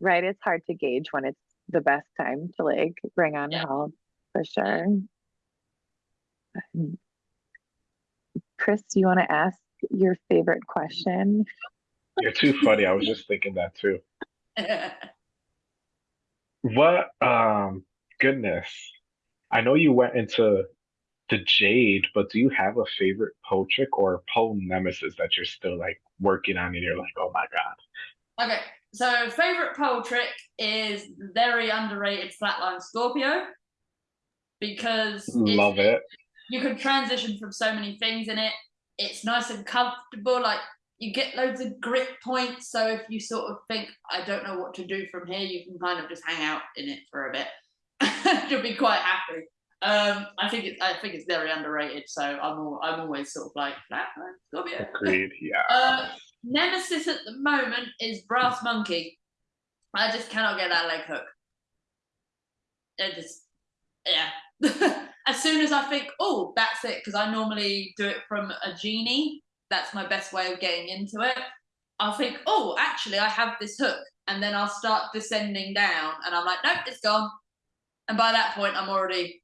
Right. It's hard to gauge when it's the best time to like bring on Yeah. help for sure. Um, Chris, do you want to ask your favorite question? You're too funny. I was just thinking that too. What um goodness. I know you went into the Jade, but do you have a favorite pole trick or pole nemesis that you're still like working on and you're like, oh my god. okay, so favorite pole trick is very underrated flatline Scorpio because Love it. you can transition from so many things in it. It's nice and comfortable. Like you get loads of grit points. So if you sort of think, I don't know what to do from here, you can kind of just hang out in it for a bit. You'll be quite happy. Um, I think it's I think it's very underrated. So I'm all, I'm always sort of like flatline be Agreed. Yeah. Uh, Nemesis at the moment is Brass Monkey. I just cannot get that leg hook. It just, yeah. as soon as I think, oh, that's it, because I normally do it from a genie. That's my best way of getting into it. I'll think, oh, actually, I have this hook. And then I'll start descending down, and I'm like, nope, it's gone. And by that point, I'm already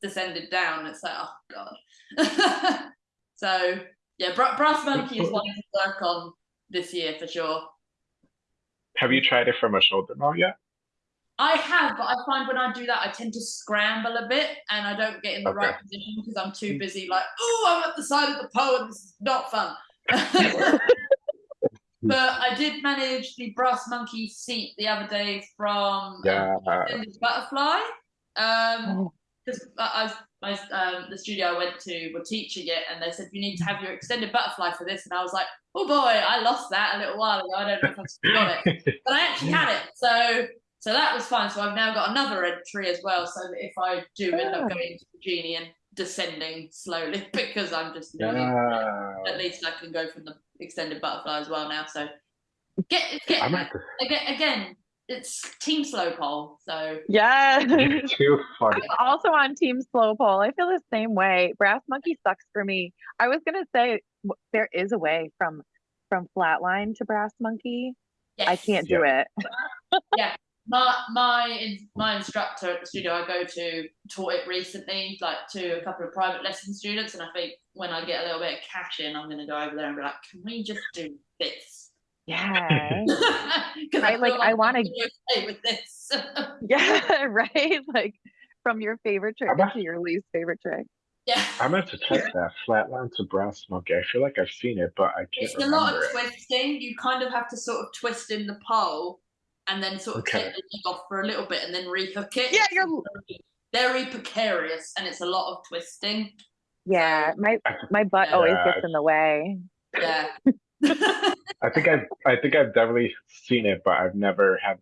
descended down. It's like, oh, God. so, yeah, Bra- Brass Monkey is one to work on this year for sure. Have you tried it from a shoulder mount yet? I have, but I find when I do that, I tend to scramble a bit and I don't get in the right position because I'm too busy, like, oh, I'm at the side of the pole and this is not fun. but I did manage the brass monkey seat the other day from um, Yeah. Extended Butterfly. Um, Oh, because I, I, I um, the studio I went to were teaching it, and they said you need to have your extended butterfly for this, and I was like, oh boy, I lost that a little while ago. I don't know if I've still got it, but I actually had it, so so that was fine. So I've now got another entry as well, so that if I do end up going to the genie and descending slowly because I'm just nearly, Yeah. at least I can go from the extended butterfly as well now. So get get I'm again again. It's team slow pole, so yeah. You're too funny. also on Team Slow Pole. I feel the same way. Brass Monkey sucks for me. I was gonna say there is a way from from Flatline to Brass Monkey. yes. I can't do it. my my my instructor at the studio I go to taught it recently, like to a couple of private lesson students, and I think when I get a little bit of cash in, I'm going to go over there and be like, "Can we just do this?" Yeah. Because I, like, I wanna- okay with this. yeah, right? Like from your favorite trick about- to your least favorite trick. yeah, I meant to check that flatline to brass monkey. I feel like I've seen it, but I can't it's a lot of it. twisting. You kind of have to sort of twist in the pole, and then sort of Okay. take the leg off for a little bit, and then rehook it. Yeah, you're- very, very precarious, and it's a lot of twisting. Yeah, um, my my butt always gets in the way. Yeah. I think I've I think I've definitely seen it, but I've never had.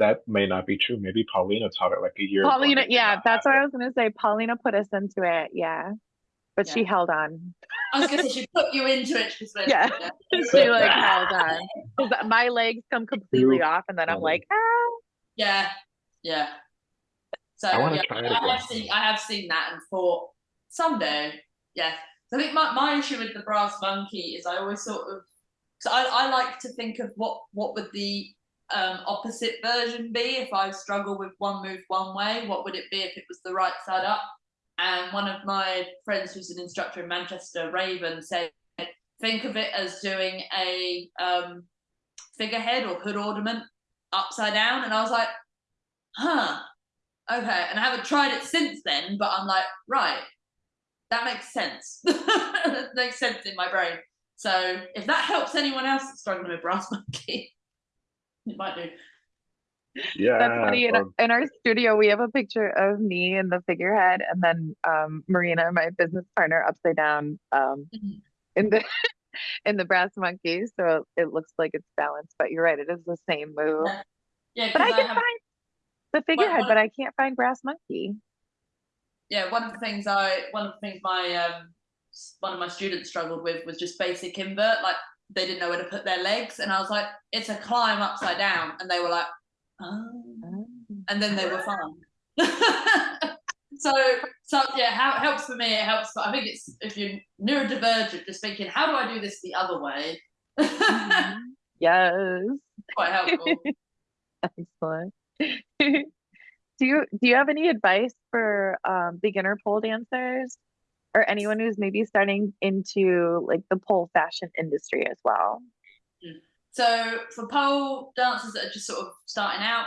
That may not be true. Maybe Paulina taught it like a year. Paulina, it yeah, that's what I was gonna say. Paulina put us into it, yeah. But she held on. I was gonna say she put you into it. She just went, Yeah. she like held on. 'Cause my legs come completely You- off, and then I'm Oh. like, ah. Yeah, yeah. So I wanna yeah, try it I have seen I have seen that and thought someday, yeah. So I think my, my issue with the brass monkey is I always sort of so I, I like to think of what what would the um, opposite version be if I struggle with one move one way, what would it be if it was the right side up? And one of my friends who's an instructor in Manchester, Raven, said think of it as doing a um, figurehead or hood ornament upside down. And I was like, huh, okay. And I haven't tried it since then, but I'm like, right, that makes sense. that makes sense in my brain. So if that helps anyone else that's struggling with brass monkey, it might do. Yeah, That's funny. In, in our studio, we have a picture of me in the figurehead, and then um, Marina, my business partner, upside down um, Mhm. in the in the brass monkey. So it looks like it's balanced. But you're right; it is the same move. Yeah. Yeah, But I because I, can have find the figurehead, what- but I can't find brass monkey. yeah, one of the things I one of the things my um one of my students struggled with was just basic invert. Like they didn't know where to put their legs, and I was like, it's a climb upside down, and they were like, oh. and then they were fine. so, so yeah, how it helps for me, it helps. But I think it's if you're neurodivergent, just thinking, how do I do this the other way? Mhm. Yes. Quite helpful. Excellent. do you do you have any advice for um, beginner pole dancers or anyone who's maybe starting into like the pole fashion industry as well? So for pole dancers that are just sort of starting out,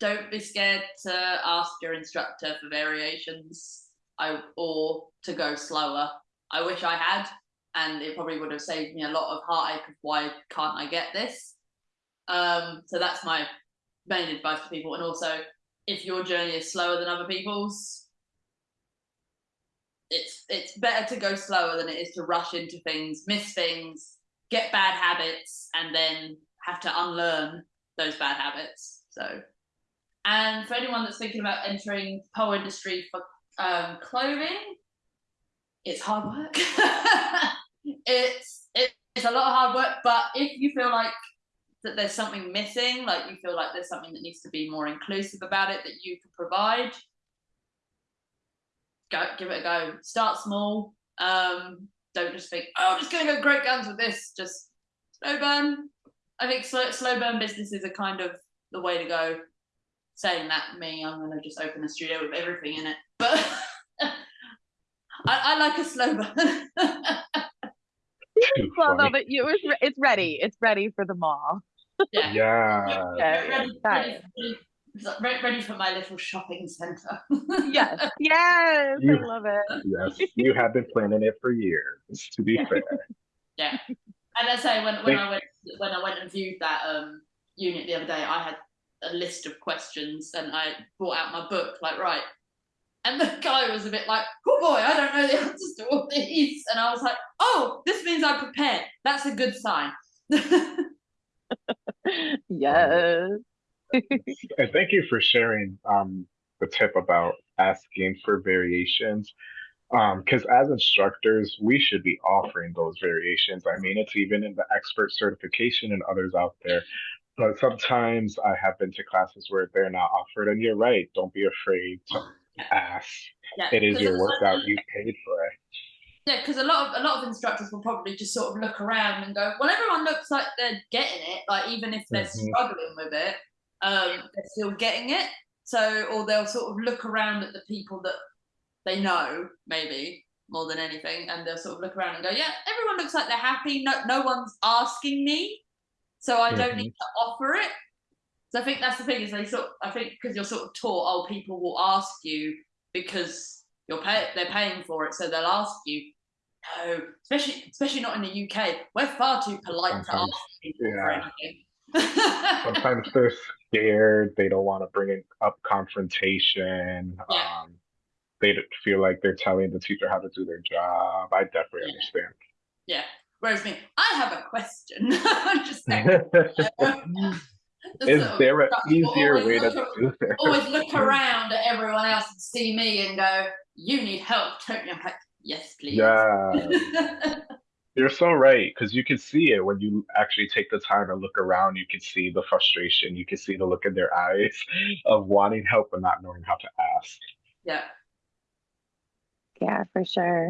don't be scared to ask your instructor for variations I, or to go slower. I wish I had, and it probably would have saved me a lot of heartache of why can't I get this. Um, so that's my main advice to people. And also, if your journey is slower than other people's, it's it's better to go slower than it is to rush into things, miss things, get bad habits and then have to unlearn those bad habits. So, and for anyone that's thinking about entering pole industry for um, clothing, it's hard work. it's it, it's a lot of hard work, but if you feel like that there's something missing, like you feel like there's something that needs to be more inclusive about it that you can provide, go give it a go. Start small. Um, don't just think, oh, I'm just going to go great guns with this. Just slow burn. I think slow, slow burn businesses are kind of the way to go. Saying that, me, I'm going to just open a studio with everything in it. But I, I like a slow burn. Too Well, no, but you, it's, re- it's ready. It's ready for the mall. yeah. Yeah. Yeah, yeah, ready, ready, ready for my little shopping centre. Yes, yes, You- I love it. Yes, you have been planning it for years. To be fair, Yeah. And as I say when, when Thank- I went when I went and viewed that um, unit the other day, I had a list of questions and I brought out my book, like right. And the guy was a bit like, "Oh boy, I don't know the answers to all these," and I was like, "Oh, this means I'm prepared. That's a good sign." Yes. And thank you for sharing um, the tip about asking for variations. Because as instructors, we should be offering those variations. I mean, it's even in the XPERT certification and others out there. But sometimes I have been to classes where they're not offered, and you're right. Don't be afraid to ask. yeah, It is your it's like- workout. You paid for it. Yeah, because a lot of a lot of instructors will probably just sort of look around and go, "Well, everyone looks like they're getting it. Like even if they're Mhm. struggling with it, um, they're still getting it." So, or they'll sort of look around at the people that they know, maybe more than anything, and they'll sort of look around and go, "Yeah, everyone looks like they're happy. No, no one's asking me, so I don't need to offer it." So I think that's the thing is they sort. Of, I think because you're sort of taught, oh, people will ask you because you're pay they're paying for it, so they'll ask you. No, especially especially not in the UK. We're far too polite to ask people for yeah. anything. Sometimes they're scared. They don't want to bring it up confrontation. Yeah. Um, they feel like they're telling the teacher how to do their job. I definitely Yeah. understand. Yeah. Whereas me, I have a question. just. Is there an easier way to do this? always look around at everyone else and see me and go, "You need help, don't you?" I'm like, "Yes, please." Yeah, you're so right because you can see it when you actually take the time to look around. You can see the frustration. You can see the look in their eyes of wanting help but not knowing how to ask. yeah. Yeah, for sure.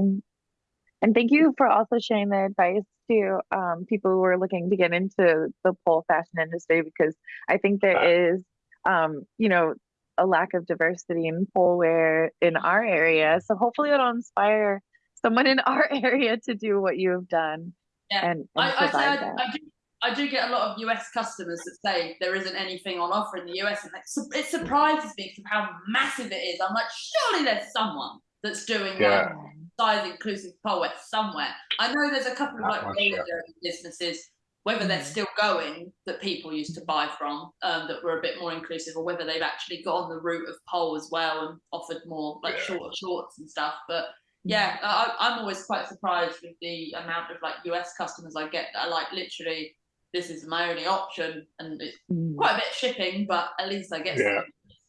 And thank you for also sharing the advice to um, people who are looking to get into the pole fashion industry because I think there is, um, you know, a lack of diversity in pole wear in our area. So hopefully it'll inspire someone in our area to do what you have done Yeah. and, and I, I, say I. I, do, I do get a lot of US customers that say there isn't anything on offer in the US, and it, su- it surprises me of how massive it is. I'm like, surely there's someone that's doing Yeah. like size inclusive poet somewhere. I know there's a couple of like much, roller yeah. businesses, whether they're Mhm. still going that people used to buy from um, that were a bit more inclusive, or whether they've actually gone the route of pole as well and offered more like Yeah. shorter shorts and stuff. But yeah, I, I'm always quite surprised with the amount of like US customers I get that are like literally, this is my only option, and it's Mm, quite a bit of shipping, but at least I get Yeah.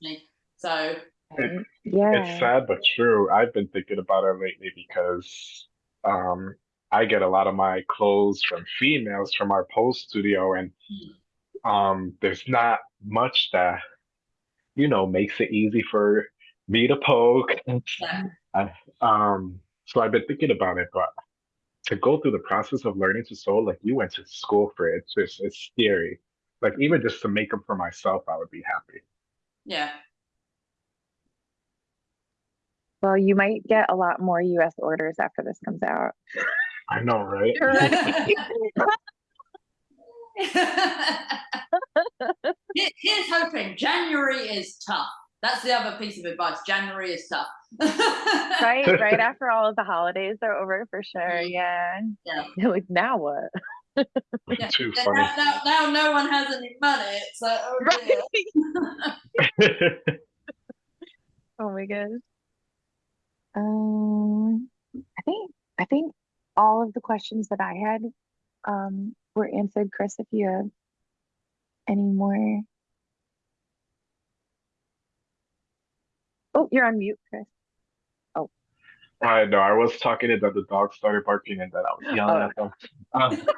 something. So right. Yeah. It's sad but true. I've been thinking about it lately because um I get a lot of my clothes from females from our pole studio and um there's not much that you know makes it easy for me to poke. Yeah. I, um so I've been thinking about it, but to go through the process of learning to sew, like you went to school for it, it's just it's scary. Like even just to make them for myself, I would be happy. yeah, Well, you might get a lot more US orders after this comes out. I know, right? Here- Here's hoping. January is tough. That's the other piece of advice. January is tough. right right after all of the holidays are over for sure Mhm. yeah Yeah. You're like now what Yeah. Too Now, funny. now, now no one has any money. It's like, oh right dear. oh my gosh um i think i think all of the questions that i had um were answered chris if you have any more oh you're on mute chris Oh. I know. I was talking and then the dog started barking and then I was yelling Oh. at them. Um,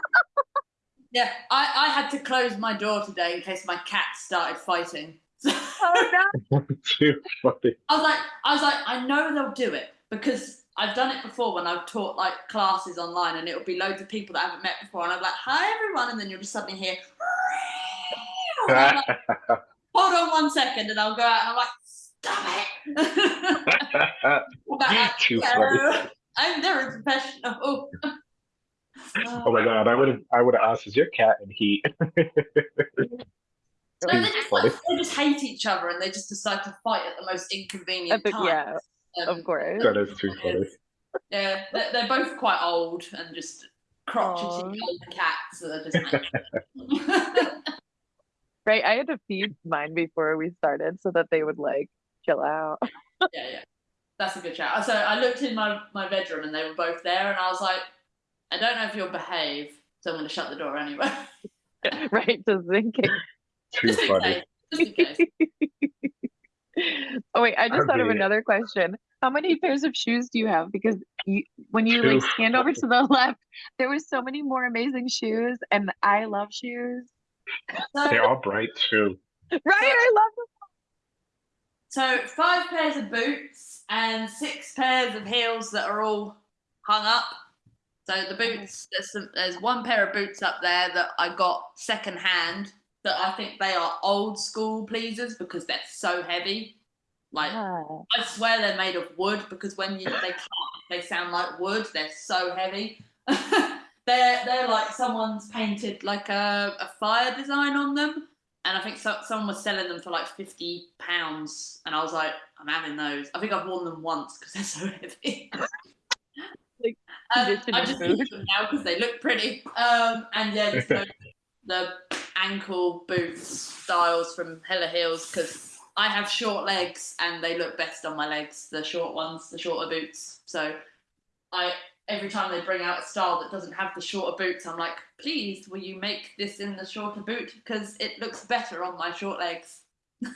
Yeah, I, I had to close my door today in case my cat started fighting. oh no too funny. I was like, I was like, I know they'll do it because I've done it before when I've taught like classes online, and it'll be loads of people that I haven't met before, and I'm like, "Hi everyone," and then you'll just suddenly hear, like, "Hold on one second, and I'll go out, and I'm like, "Stop it!" I'm like, Too "No, funny. I'm very professional. Oh my god, I would have I would have asked, is your cat in heat? No, they just, like, they just hate each other, and they just decide to fight at the most inconvenient At the- times. yeah, Um, of course That is too funny. Yeah, they're, they're both quite old and just crotchety Aw. old cats that are just. right i had to feed mine before we started so that they would like chill out yeah, yeah, that's a good chat. So I looked in my my bedroom and they were both there, and I was like, I don't know if you'll behave, so I'm going to shut the door anyway. right just thinking Too just in funny. case. Just in case. oh wait, I just I'd thought of be- another question. How many pairs of shoes do you have? Because you, when you like Two. scanned over to the left, there was so many more amazing shoes, and I love shoes. They're all bright too. Right, I love them. So five pairs of boots and six pairs of heels that are all hung up. So the boots, there's, some, there's one pair of boots up there that I got second hand. That I think they are old school pleasers because they're so heavy. Like Ah, I swear they're made of wood because when you they clap, they sound like wood. They're so heavy. they're they're like someone's painted like a, a fire design on them, and I think so, someone was selling them for like fifty pounds, and I was like, I'm having those. I think I've worn them once because they're so heavy. Like Um, I just boots. keep them now because they look pretty. Um, and yeah, just the, the ankle boots styles from Hella Heels because I have short legs and they look best on my legs, the short ones, the shorter boots. So I every time they bring out a style that doesn't have the shorter boots, I'm like, please, will you make this in the shorter boot because it looks better on my short legs.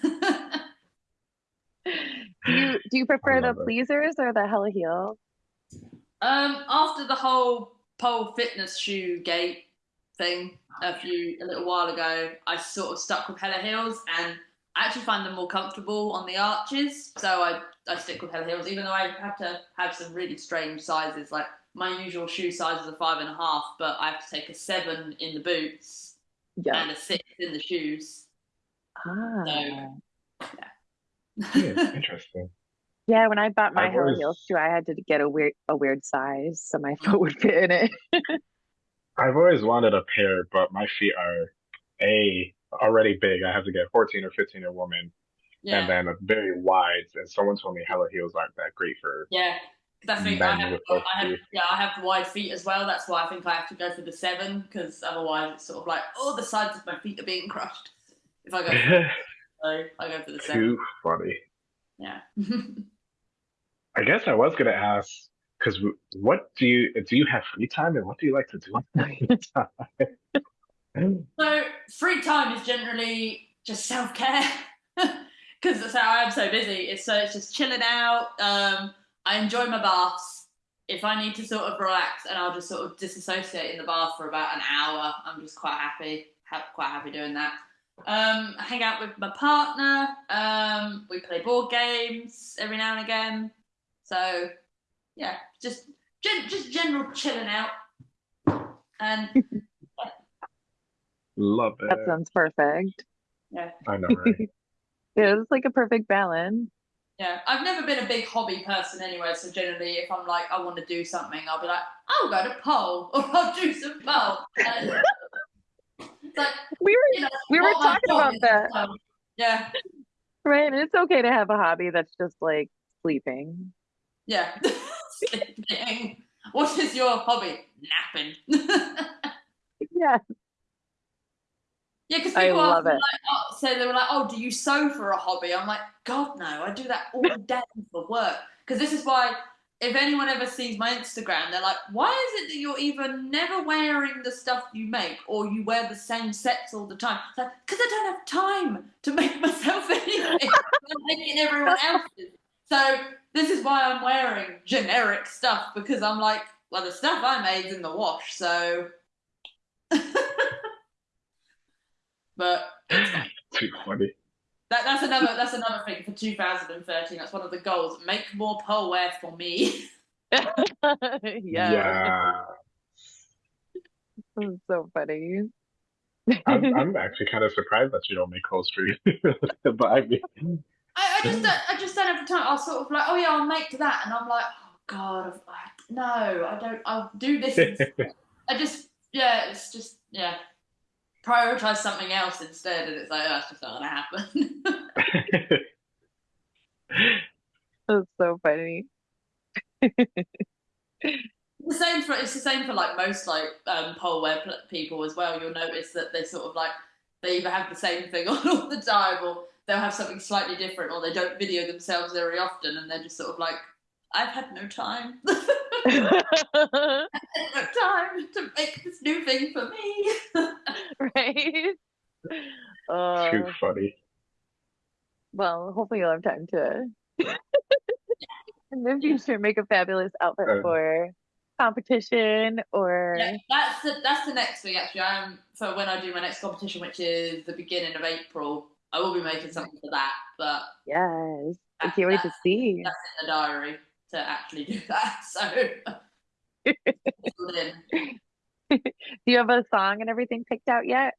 Do you do you prefer the it. pleasers or the hella heel? Um, after the whole pole fitness shoe gate thing a few a little while ago, I sort of stuck with Hella Heels, and I actually find them more comfortable on the arches. So I I stick with Hella Heels, even though I have to have some really strange sizes. Like my usual shoe size is a five and a half, but I have to take a seven in the boots Yeah. and a six in the shoes. Ah. Yeah, interesting. Yeah, when I bought my I've hella always- heel shoe, I had to get a weird a weird size so my foot would fit in it. I've always wanted a pair, but my feet are a already big. I have to get 14 or 15 a woman, Yeah, and then a very wide. And someone told me hella heels aren't that great for yeah. 'Cause I think I have, I have, yeah, I have wide feet as well. That's why I think I have to go for the seven because otherwise it's sort of like, oh, the sides of my feet are being crushed. If I go, for so I go for the seven. Too funny. Yeah. I guess I was gonna ask because what do you do? You have free time, and what do you like to do on free time? so free time is generally just self care because that's how I'm so busy. It's so it's just chilling out. Um, I enjoy my baths. If I need to sort of relax, and I'll just sort of disassociate in the bath for about an hour. I'm just quite happy, ha- quite happy doing that. Um, I hang out with my partner. Um, we play board games every now and again. So, yeah, just gen- just general chilling out. And Love it. That sounds perfect. Yeah, I know, right? Yeah, it's like a perfect balance. Yeah, I've never been a big hobby person anyway, so generally if I'm like, I want to do something, I'll be like, I'll go to pole or I'll do some pole. Like, We were you know, we were talking about that, so, yeah, right? And it's okay to have a hobby that's just like sleeping. yeah. Sleeping. What is your hobby? Napping. Yeah. Yeah, because people love ask me, like, oh, so they were like, "Oh, do you sew for a hobby?" I'm like, "God, no! I do that all day for work." Because this is why, if anyone ever sees my Instagram, they're like, "Why is it that you're even never wearing the stuff you make, or you wear the same sets all the time?" It's like, "Because I don't have time to make myself anything. I'm making everyone else's." So this is why I'm wearing generic stuff because I'm like, well, the stuff I made's in the wash, so. But. Too funny. That, that's another that's another thing for 2013. That's one of the goals. Make more pole wear for me. yeah. Yeah. That's so funny. I'm, I'm actually kind of surprised that you don't make clothes for you. but I mean, I, I just um, don't I just don't have the time. I'll sort of like, oh yeah, I'll make that, and I'm like, oh god, I've- I, no, I don't. I'll do this. I just yeah, it's just yeah. Prioritize something else instead, and it's like, oh, that's just not gonna happen. That's so funny. the same for it's the same for like most like um, pole pl- people as well. You'll notice that they sort of like they either have the same thing on all the time, or they'll have something slightly different, or they don't video themselves very often, and they're just sort of like, I've had no time, time to make this new thing for me. right? Uh, too funny. well, hopefully you'll have time to in the future make a fabulous outfit Uh. for competition or Yeah, that's the that's the next thing actually. I'm for when I do my next competition, which is the beginning of April. I will be making something for that, but yes. I can't wait to see. that's in the diary to actually do that. So it's all in. Do you have a song and everything picked out yet?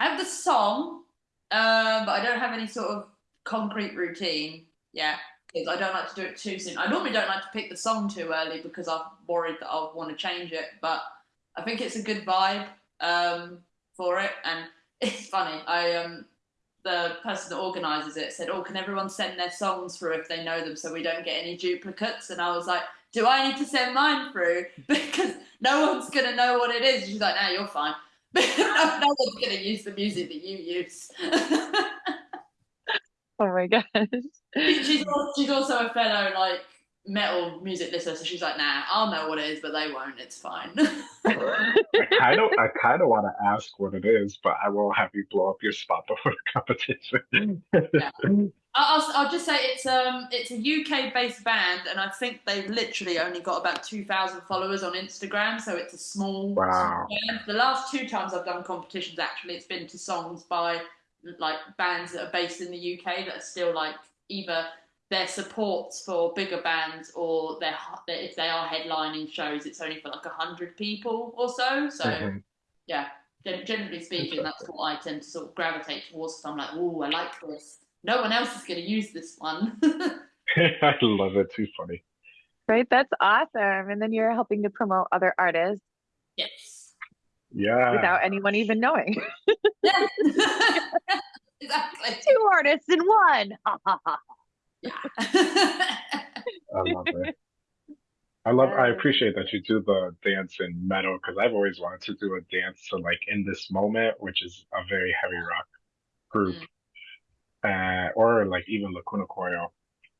I have the song, um, but I don't have any sort of concrete routine yet because I don't like to do it too soon. I normally don't like to pick the song too early because I'm worried that I'll want to change it. But I think it's a good vibe um, for it, and it's funny. I um, the person that organises it said, "Oh, can everyone send their songs through if they know them, so we don't get any duplicates?" And I was like, "Do I need to send mine through because no one's gonna know what it is?" She's like, "No, you're fine." no, no one's gonna use the music that you use. Oh my gosh. she's al- she's also a fellow like metal music listener, so she's like, nah, I'll know what it is, but they won't. It's fine. I kind of, I kind of want to ask what it is, but I won't have you blow up your spot before the competition. I'll, I'll- I'll just say it's um it's a UK based band, and I think they've literally only got about two thousand followers on Instagram, so it's a small, Wow. small band. The last two times I've done competitions, actually, it's been to songs by like bands that are based in the UK that are still like either their supports for bigger bands or their if they are headlining shows, it's only for like a hundred people or so. So Mhm. yeah, gen- generally speaking, that's what I tend to sort of gravitate towards. So I'm like, oh, I like this. No one else is going to use this one. I love it. Too funny. Right? That's awesome. And then you're helping to promote other artists yes. Yeah. without anyone even knowing. Exactly. Two artists in one. Yeah. I love it. I love. I appreciate that you do the dance in metal because I've always wanted to do a dance to like in this moment, which is a very heavy rock group, uh, or like even Lacuna Coil,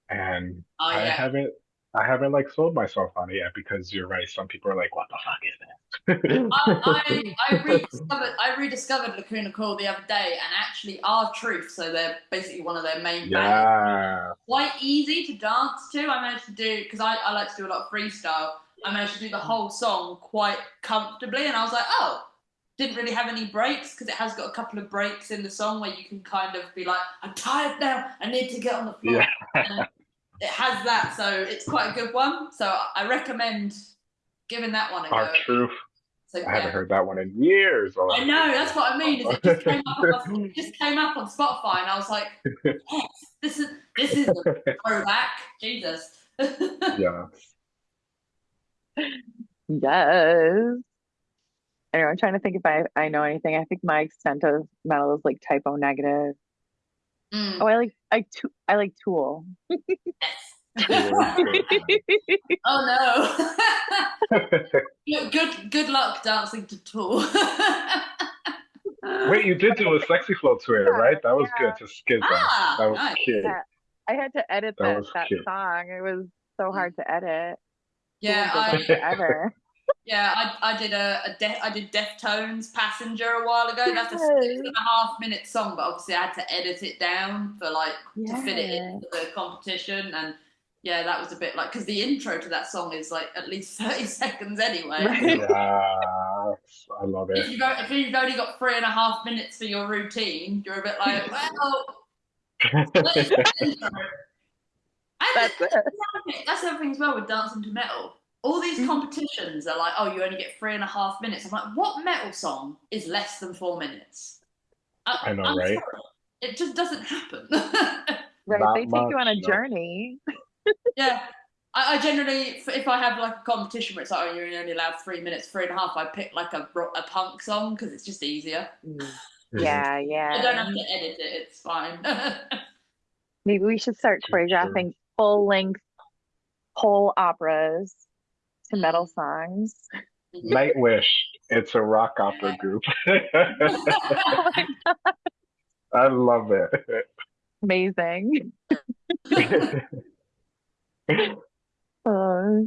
and oh I haven't. I haven't like sold myself on it yet because you're right. Some people are like, "What the fuck is this?" I, I, I rediscovered I rediscovered Lacuna Coil the other day, and actually, our Truth, so they're basically one of their main bands. yeah. quite easy to dance to. I managed to do because I, I like to do a lot of freestyle. I managed to do the whole song quite comfortably, and I was like, oh, didn't really have any breaks because it has got a couple of breaks in the song where you can kind of be like, I'm tired now, I need to get on the floor. Yeah. And it has that, so it's quite a good one. So I recommend giving that one a go. Our truth. So, I haven't heard that one in years. Oh, I know that's what I mean. Is it just came up on, it just came up on Spotify, and I was like, yes, this is this is a throwback. Jesus. yeah. Yes. Anyway, I'm trying to think if I, I know anything. I think my extent of metal is like Type O Negative. Mm, Oh, I like I tu- I like Tool. oh no. Good- good good luck dancing to Tool. Wait, you did do a sexy flow to it, Yeah, right? That was yeah. good to skip that. Ah, that was nice. cute. Yeah. I had to edit That that that, song. It was so hard to edit. yeah, Tool goes on I forever. Yeah I, I did a, a de- I did Deftones Passenger a while ago. That's a six Yes. and a half minute song, but obviously I had to edit it down for like to fit it Yeah. into the competition and. Yeah, that was a bit like because the intro to that song is like at least thirty seconds anyway. Right. Yes, I love If it. you've, if you've only got three and a half minutes for your routine, you're a bit like, well, what is intro? That's it. that's the thing as well with dancing to metal. All these competitions are like, oh, you only get three and a half minutes. I'm like, what metal song is less than four minutes? I know, I'm right? sorry. It just doesn't happen. Right. Not They take you on a no. journey. yeah. I, I generally, if if I have like a competition where it's like, oh, you're only allowed three minutes, three and a half, I pick like a, a punk song because it's just easier. Mm. Yeah, yeah. I don't have to edit it, it's fine. Maybe we should start Sure, sure. choreographing full length whole operas to metal songs. Nightwish. It's a rock opera group. I love it. Amazing. Uh,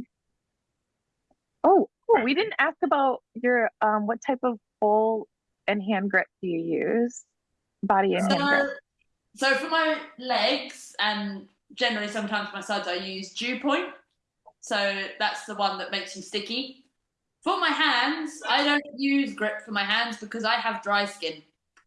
oh, oh, we didn't ask about your um what type of pole and hand grip do you use? Body and hand grip. So, so for my legs and generally sometimes my sides, I use dew point. So that's the one that makes you sticky. For my hands, I don't use grip for my hands because I have dry skin.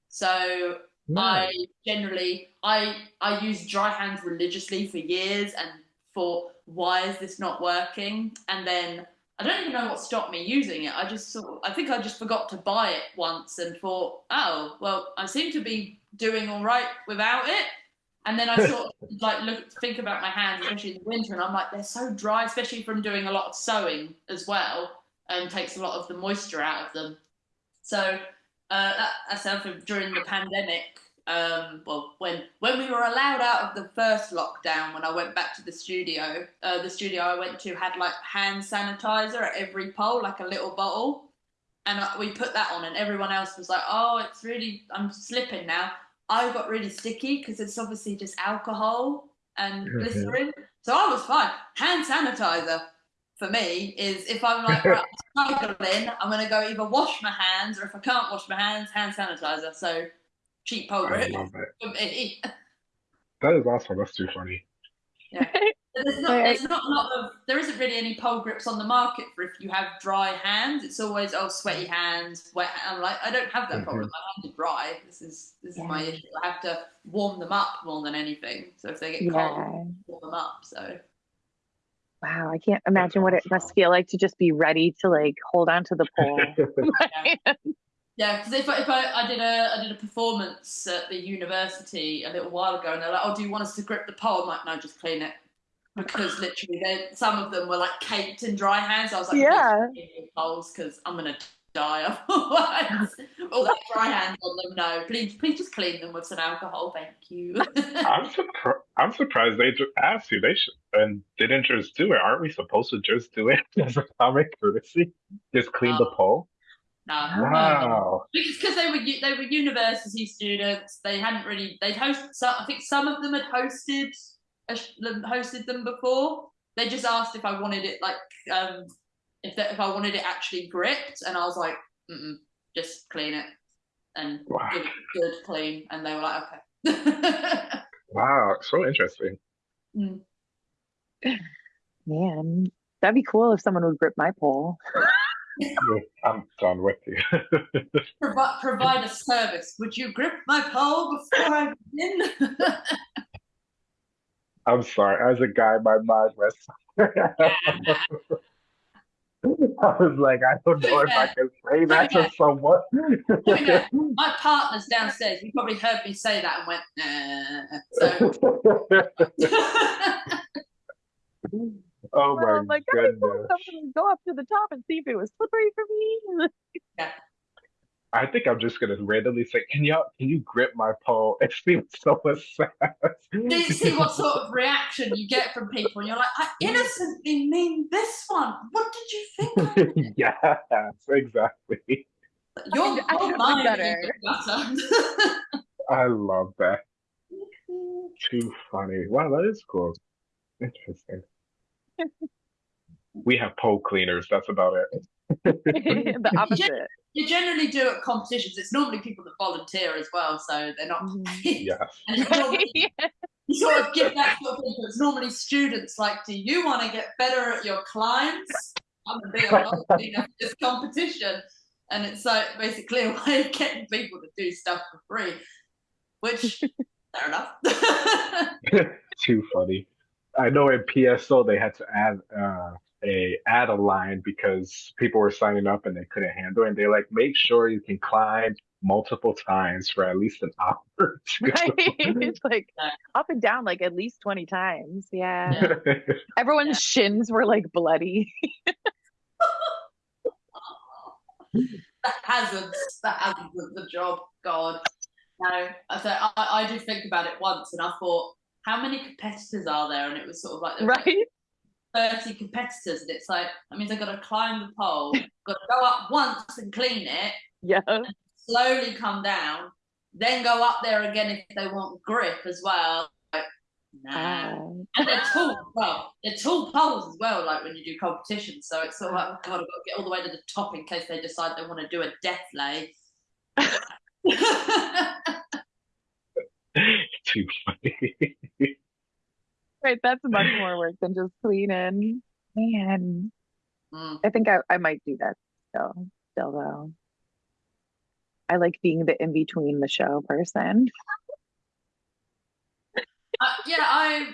So I generally I I use dry hands religiously for years and thought, why is this not working? And then I don't even know what stopped me using it. I just sort of, I think I just forgot to buy it once and thought, oh well, I seem to be doing all right without it. And then I sort of like look think about my hands, especially in the winter, and I'm like, they're so dry, especially from doing a lot of sewing as well, and takes a lot of the moisture out of them. So uh, that, during the pandemic. Um, well, when when we were allowed out of the first lockdown, when I went back to the studio, uh, the studio I went to had like hand sanitizer at every pole, like a little bottle, and we put that on, and everyone else was like, "Oh, it's really, I'm slipping now." I got really sticky because it's obviously just alcohol and glycerin. So I was fine. Hand sanitizer for me is if I'm like right, I'm struggling, I'm gonna go either wash my hands or if I can't wash my hands, hand sanitizer. So cheap pole I grip love it. for me. That is awesome. That's too funny. There's not, Right. there's not a lot of, there isn't really any pole grips on the market for if you have dry hands. It's always, oh, sweaty hands, wet. I'm like, I don't have that mm-hmm. problem. My hands are dry. This is, this is my issue. I have to warm them up more than anything. So if they get cold, warm them up. So Wow, I can't imagine what it must feel like to just be ready to like hold on to the pole. yeah, because if, I, if I, I did a, I did a performance at the university a little while ago and they're like, oh, do you want us to grip the pole? I'm like, no, just clean it. Because literally, some of them were like caked in dry hands. I was like, Yeah. poles because I'm gonna die otherwise. All that dry hands on them. No, please, please just clean them with some alcohol. Thank you. I'm surprised. I'm surprised they just asked you. They should and didn't just do it. Aren't we supposed to just do it as a common courtesy? Just clean the pole. no, Wow. because they were they were university students. They hadn't really they'd host. So I think some of them had hosted a sh- them- hosted them before. They just asked if I wanted it like um if that if I wanted it actually gripped, and I was like, Mm-mm, just clean it and Wow. give it good clean, and they were like, okay. Wow. So interesting. Mm. Man, that'd be cool if someone would grip my pole. I'm done with you. Provi- provide a service. Would you grip my pole before I begin? I'm sorry. As a guy, my mind was. I was like, I don't know if I can say that to someone. My partner's downstairs. You probably heard me say that and went, nah. So, oh my I'm like, that'd be cool goodness. if someone would go up to the top and see if it was slippery for me. I think I'm just gonna randomly say, "Can you can you grip my pole?" and see what someone says. do you see what sort of reaction you get from people? And you're like, I innocently mean this one. What did you think? yes, exactly. Your, I your should be mind better. better. I love that. Too funny. Wow, that is cool. Interesting. We have pole cleaners. That's about it. the opposite. you generally do at competitions. It's normally people that volunteer as well, so they're not. Mhm. Yes. And it's normally you sort of give that sort of people. It's normally students like, do you want to get better at your clients? I'm gonna be a volunteer for this competition, and it's like basically a way of getting people to do stuff for free, which fair enough. Too funny. I know in PSO they had to add uh, a add a line because people were signing up and they couldn't handle it. And they like make sure you can climb multiple times for at least an hour. or right? It's like up and down like at least 20 times. Yeah. Yeah. Everyone's Yeah. shins were like bloody. that hazards, that hazards of the job. God, no. I thought I, I did think about it once, and I thought, how many competitors are there? And it was sort of like there was like Right? 30 competitors, and it's like that means I've got to climb the pole, got to go up once and clean it, Yeah. slowly come down, then go up there again if they want grip as well. Like, nah. Uh, And they're tall, well, they're tall poles as well, like when you do competitions. So it's sort of like, oh God, I've got to get all the way to the top in case they decide they want to do a death lay. Too funny. Right. That's much more work than just cleaning. Man, Mm. I think I, I might do that still. Still though. I like being the in between the show person. Uh, yeah, I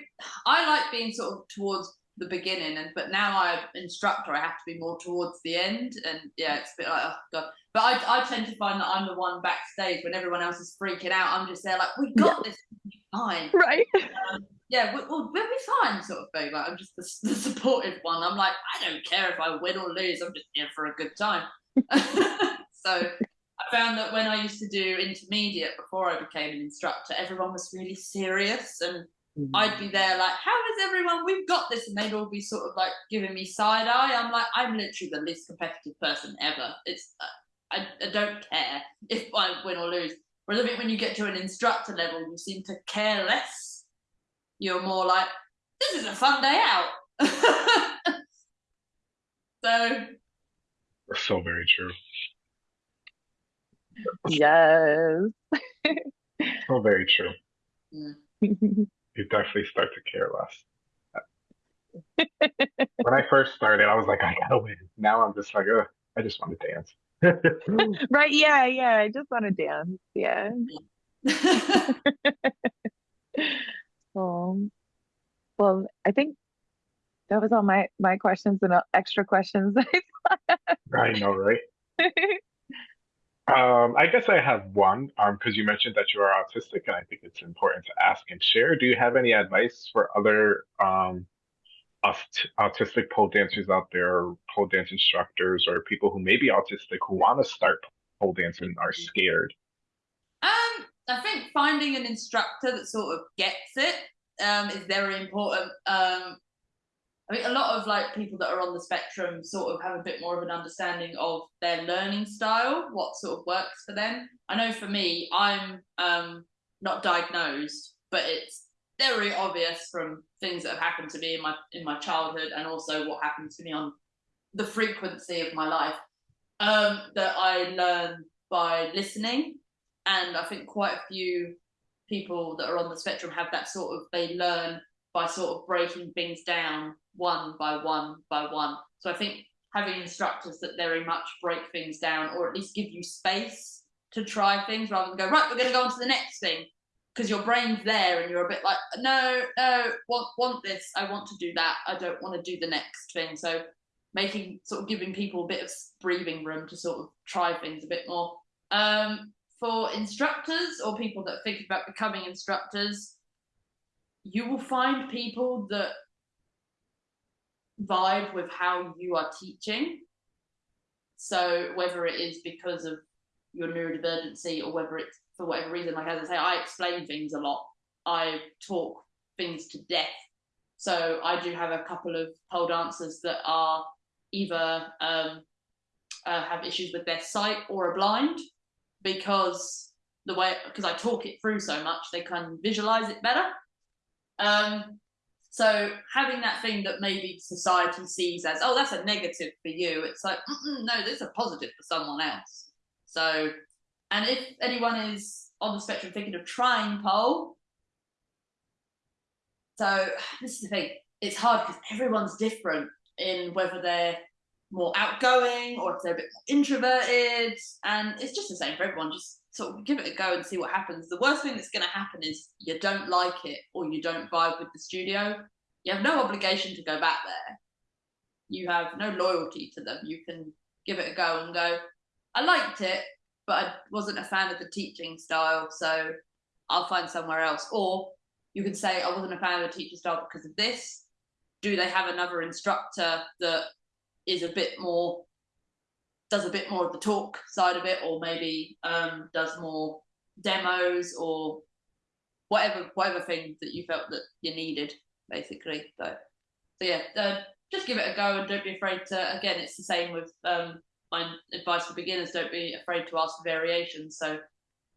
I like being sort of towards the beginning, and but now I'm instructor, I have to be more towards the end, and yeah, it's a bit like oh god. But I I tend to find that I'm the one backstage when everyone else is freaking out. I'm just there like we got this, fine. Right. Yeah, we, we'll, we'll be fine, sort of thing. Like I'm just the, the supportive one. I'm like I don't care if I win or lose. I'm just here for a good time. so I found that when I used to do intermediate before I became an instructor, everyone was really serious and I'd be there like, how is everyone? We've got this. And they'd all be sort of like giving me side eye. I'm like, I'm literally the least competitive person ever. It's, uh, I, I don't care if I win or lose. Whereas I think when you get to an instructor level, you seem to care less. You're more like, this is a fun day out. so So very true. Yes. So very true. mm, You definitely start to care less. when I first started, I was like, I gotta win. Now I'm just like, Ugh, I just want to dance. Right, yeah, yeah. I just want to dance. Yeah. Um, well, I think that was all my my questions and uh, extra questions. I know, right? Um, I guess I have one, um, because you mentioned that you are autistic, and I think it's important to ask and share. Do you have any advice for other um aut- autistic pole dancers out there, or pole dance instructors, or people who may be autistic who want to start pole dancing and are scared? I think finding an instructor that sort of gets it um, is very important. Um, I mean, a lot of like people that are on the spectrum sort of have a bit more of an understanding of their learning style, what sort of works for them. I know for me, I'm um, not diagnosed, but it's very obvious from things that have happened to me in my in my childhood and also what happened to me on the frequency of my life um, that I learn by listening and I think quite a few people that are on the spectrum have that sort of they learn by sort of breaking things down one by one by one. So I think having instructors that very much break things down or at least give you space to try things rather than go right we're going to go on to the next thing. Because your brain's there and you're a bit like no no want want this. I want to do that. I don't want to do the next thing. So making sort of giving people a bit of breathing room to sort of try things a bit more. Um, for instructors or people that think about becoming instructors, you will find people that vibe with how you are teaching. So whether it is because of your neurodivergency or whether it's for whatever reason, like as I say, I explain things a lot. I talk things to death. So I do have a couple of pole dancers that are either um, uh, have issues with their sight or are blind because the way because I talk it through so much, they can visualize it better. Um, so having that thing that maybe society sees as oh that's a negative for you, it's like no, this is a positive for someone else. So, and if anyone is on the spectrum thinking of trying pole, so this is the thing, it's hard because everyone's different in whether they're more outgoing or if they're a bit more introverted. And it's just the same for everyone. Just sort of give it a go and see what happens. The worst thing that's going to happen is you don't like it or you don't vibe with the studio. You have no obligation to go back there. You have no loyalty to them. You can give it a go and go, I liked it, but I wasn't a fan of the teaching style, so I'll find somewhere else. Or you can say, I wasn't a fan of the teaching style because of this. Do they have another instructor that is a bit more does a bit more of the talk side of it or maybe um, does more demos or whatever whatever thing that you felt that you needed basically so so yeah uh, just give it a go and don't be afraid to again it's the same with um, my advice for beginners don't be afraid to ask variations so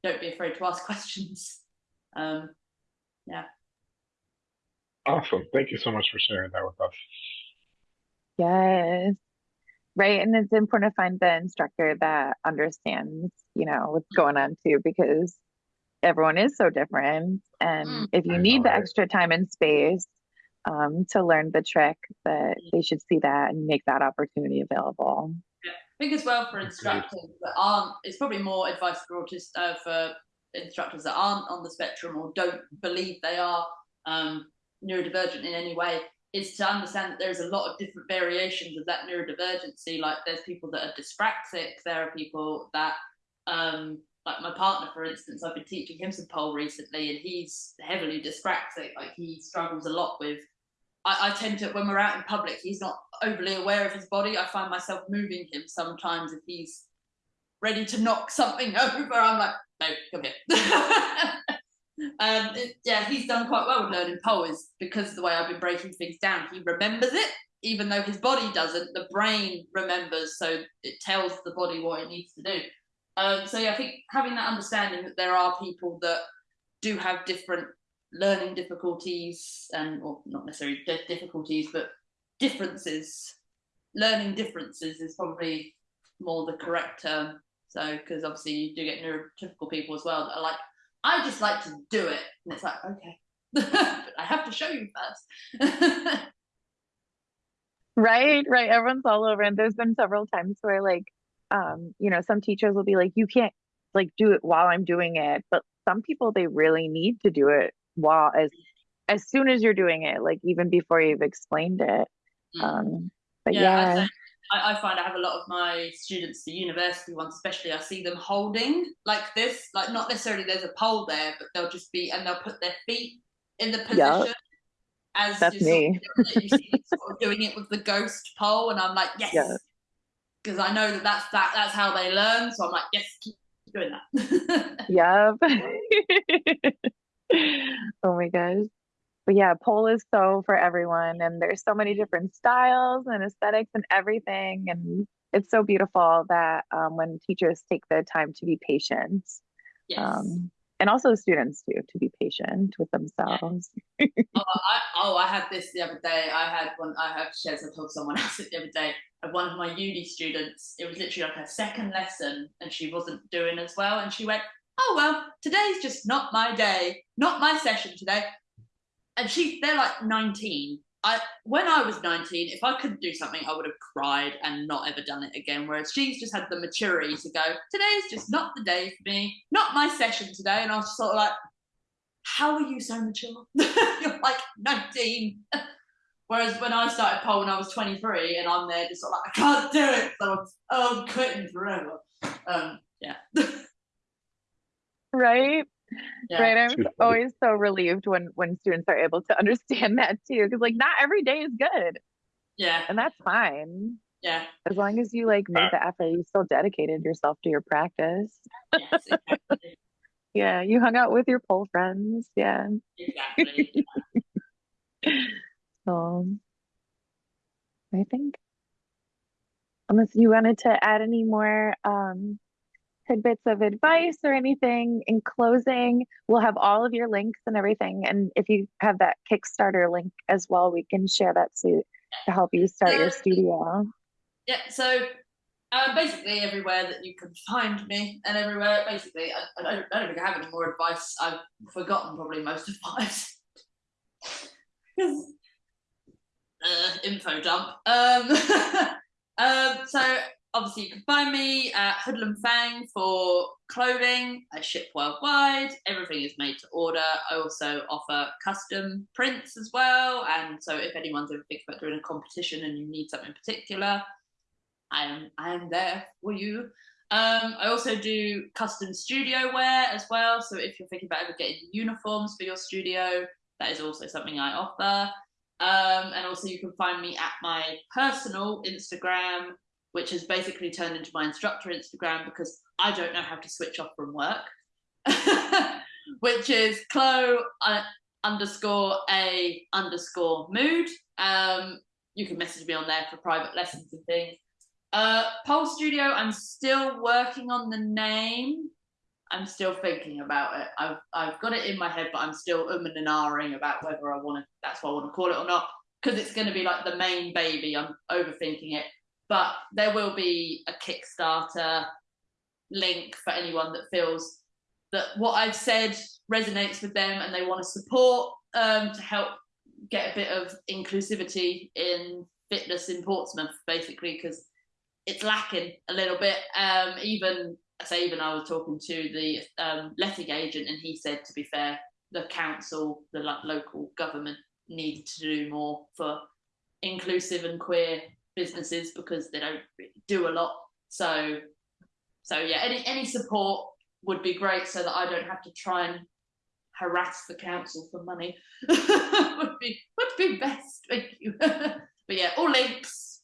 don't be afraid to ask questions um, yeah Awesome. Thank you so much for sharing that with us. Yes. Right. And it's important to find the instructor that understands, you know, what's going on too, because everyone is so different. And Mm. if you I need know, the right? extra time and space um, to learn the trick, that they should see that and make that opportunity available. I think as well for Agreed. instructors that aren't, it's probably more advice for autists uh, for instructors that aren't on the spectrum or don't believe they are um, neurodivergent in any way. Is to understand that there's a lot of different variations of that neurodivergency. Like there's people that are dyspraxic, there are people that, um, like my partner, for instance, I've been teaching him some pole recently, and he's heavily dyspraxic. Like he struggles a lot with I, I tend to when we're out in public he's not overly aware of his body i find myself moving him sometimes if he's ready to knock something over i'm like no come here um yeah he's done quite well with learning poems because of the way i've been breaking things down he remembers it even though his body doesn't the brain remembers so it tells the body what it needs to do Um, so yeah, I think having that understanding that there are people that do have different learning difficulties and or not necessarily difficulties, but differences. Learning differences is probably more the correct term. So because obviously you do get neurotypical people as well that are like, I just like to do it, and it's like okay, but I have to show you first. right, right. Everyone's all over, and there's been several times where like um, you know, some teachers will be like, you can't like do it while I'm doing it. But some people they really need to do it while as as soon as you're doing it, like even before you've explained it. Mm. Um, but yeah. yeah. I, I, find I have a lot of my students, the university ones especially, I see them holding like this, like not necessarily there's a pole there, but they'll just be and they'll put their feet in the position. Yep. As That's me. Sort of, see sort of doing it with the ghost pole, and I'm like, yes, because I know that that's that that's how they learn. So I'm like, yes, keep doing that. yep. oh my gosh. But yeah, pole is so for everyone, and there's so many different styles and aesthetics and everything, and it's so beautiful that um, when teachers take the time to be patient. Yes. Um, and also students too to be patient with themselves. oh, I, oh, I had this the other day. I had one. I have shared. I told someone else it the other day. Of one of my uni students. It was literally like her second lesson, and she wasn't doing as well. And she went, "Oh well, today's just not my day, not my session today." And she, they're like 19, I when I was 19, if I couldn't do something, I would have cried and not ever done it again. Whereas she's just had the maturity to go, today's just not the day for me, not my session today. And I was sort of like, how are you so mature? You're like 19. Whereas when I started pole when I was 23 and I'm there just sort of like, I can't do it. So I'm, oh, I'm quitting forever. Um, yeah. right yeah. right? I'm always so relieved when when students are able to understand that too because like not every day is good. Yeah. And that's fine. Yeah. As long as you like made the effort you still dedicated yourself to your practice. Yes, exactly. yeah you hung out with your pole friends. Yeah. Exactly. So i think unless you wanted to add any more um tidbits of advice or anything in closing, we'll have all of your links and everything. And if you have that Kickstarter link as well, we can share that to, to help you start your studio. Yeah, so uh, basically everywhere that you can find me and everywhere, basically, I, I, don't, I don't think I have any more advice. I've forgotten probably most of mine. uh, info dump. Um, um, so obviously you can find me at Hoodlum Fang for clothing. I ship worldwide. Everything is made to order. I also offer custom prints as well. And so if anyone's ever thinking about doing a competition and you need something particular, I am I am there for you. Um, I also do custom studio wear as well. So if you're thinking about ever getting uniforms for your studio, that is also something I offer. Um, and also you can find me at my personal Instagram which has basically turned into my instructor Instagram because I don't know how to switch off from work, which is Chloe uh, underscore a underscore mood. Um, you can message me on there for private lessons and things. Uh, Pole Studio, I'm still working on the name. I'm still thinking about it. I've I've got it in my head, but I'm still umming and ahhing about whether I want to. That's what I want to call it or not, because it's going to be like the main baby. I'm overthinking it but there will be a Kickstarter link for anyone that feels that what I've said resonates with them and they want to support um, to help get a bit of inclusivity in fitness in Portsmouth, basically, because it's lacking a little bit. Um, even I say, even I was talking to the um, letting agent, and he said, to be fair, the council, the lo- local government, need to do more for inclusive and queer businesses because they don't do a lot. So, so yeah, any any support would be great so that I don't have to try and harass the council for money. would be would be best. Thank you. but yeah, all links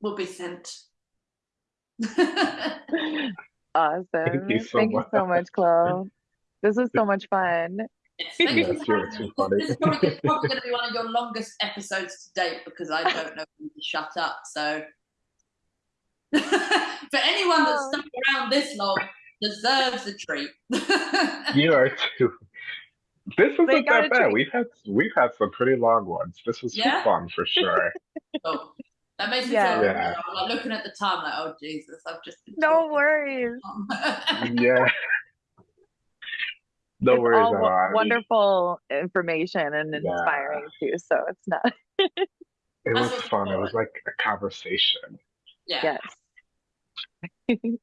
will be sent. awesome. Thank you so, Thank much. You so much, Chloe. This was so much fun. Yes, yes, this is probably, probably going to be one of your longest episodes to date because I don't know when to shut up. So For anyone that's Oh. stuck around this long, deserves a treat. You are too. This a that bad. treat. We've had we've had some pretty long ones. This was Yeah? fun for sure. Oh, that makes me Yeah. feel Yeah. yeah. I'm like looking at the time like, oh Jesus, I've just been No talking worries. yeah. No it's worries all at all. I mean, wonderful information and Yeah. inspiring too. So it's not. It was fun. It was like a conversation. yeah. Yes.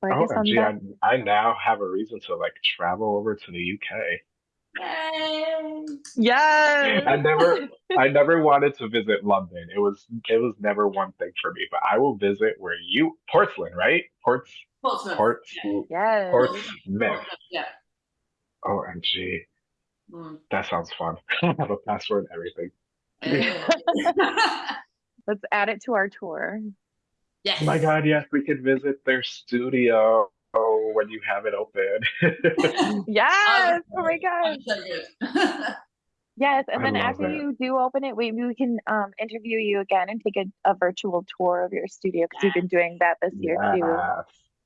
Well, I Oh, guess on gee, I, I now have a reason to like travel over to the UK. Yay. Yes. I never, I never wanted to visit London. It was, it was never one thing for me. But I will visit where you, Portsmouth, right? Ports, Portsmouth. Ports, Yes. Portsmouth. Portsmouth, Yeah. OMG, Mm. that sounds fun. I have a password and everything. Let's add it to our tour. yes. Oh my God, yes, we could visit their studio oh, when you have it open. Yes. Oh my gosh. I'm so good. Yes. And I then after that. you do open it, maybe we can um, interview you again and take a, a virtual tour of your studio because you've been doing that this year too.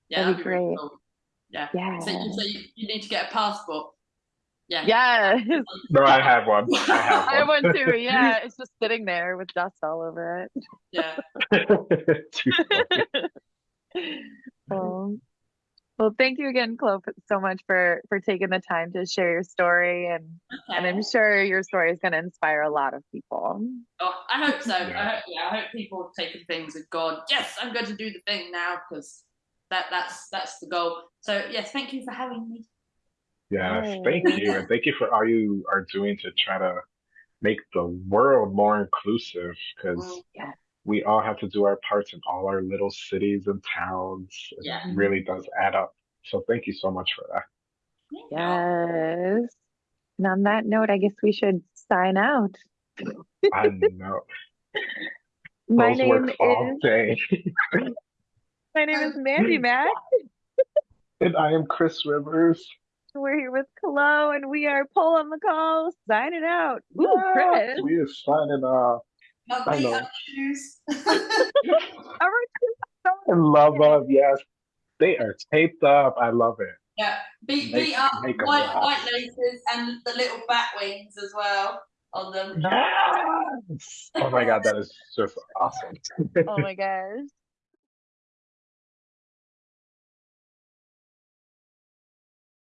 Yeah, That'd be great. cool. Yeah. Yeah. So, you, so you, you need to get a passport. Yeah. Yeah. No, I have one. I have I have one. one too. Yeah. It's just sitting there with dust all over it. Yeah. Too funny. Um, well, thank you again, Chloe, so much for for taking the time to share your story, and and I'm sure your story is going to inspire a lot of people. Oh, I hope so. Yeah. I hope, yeah, I hope people have taken things and gone, yes, I'm going to do the thing now because that that's that's the goal. So yes, thank you for having me. Yes, thank you. And thank you for all you are doing to try to make the world more inclusive because Mm, Yeah. we all have to do our parts in all our little cities and towns. It Yeah. really does add up. So thank you so much for that. Yes. And on that note, I guess we should sign out. I know. My Those name work all is day. my name is Mandy Mack. and I am Chris Rivers. We're here with Chloe, and we are Pull on the Call, signing out. Ooh, Yes, Chris. we are signing off. My I know. up shoes. All right. And love of yes. They are taped up. I love it. yeah, beat Make- beat up white laugh. white laces and the little bat wings as well on them. Yes. Oh my god, that is just awesome. Oh my gosh.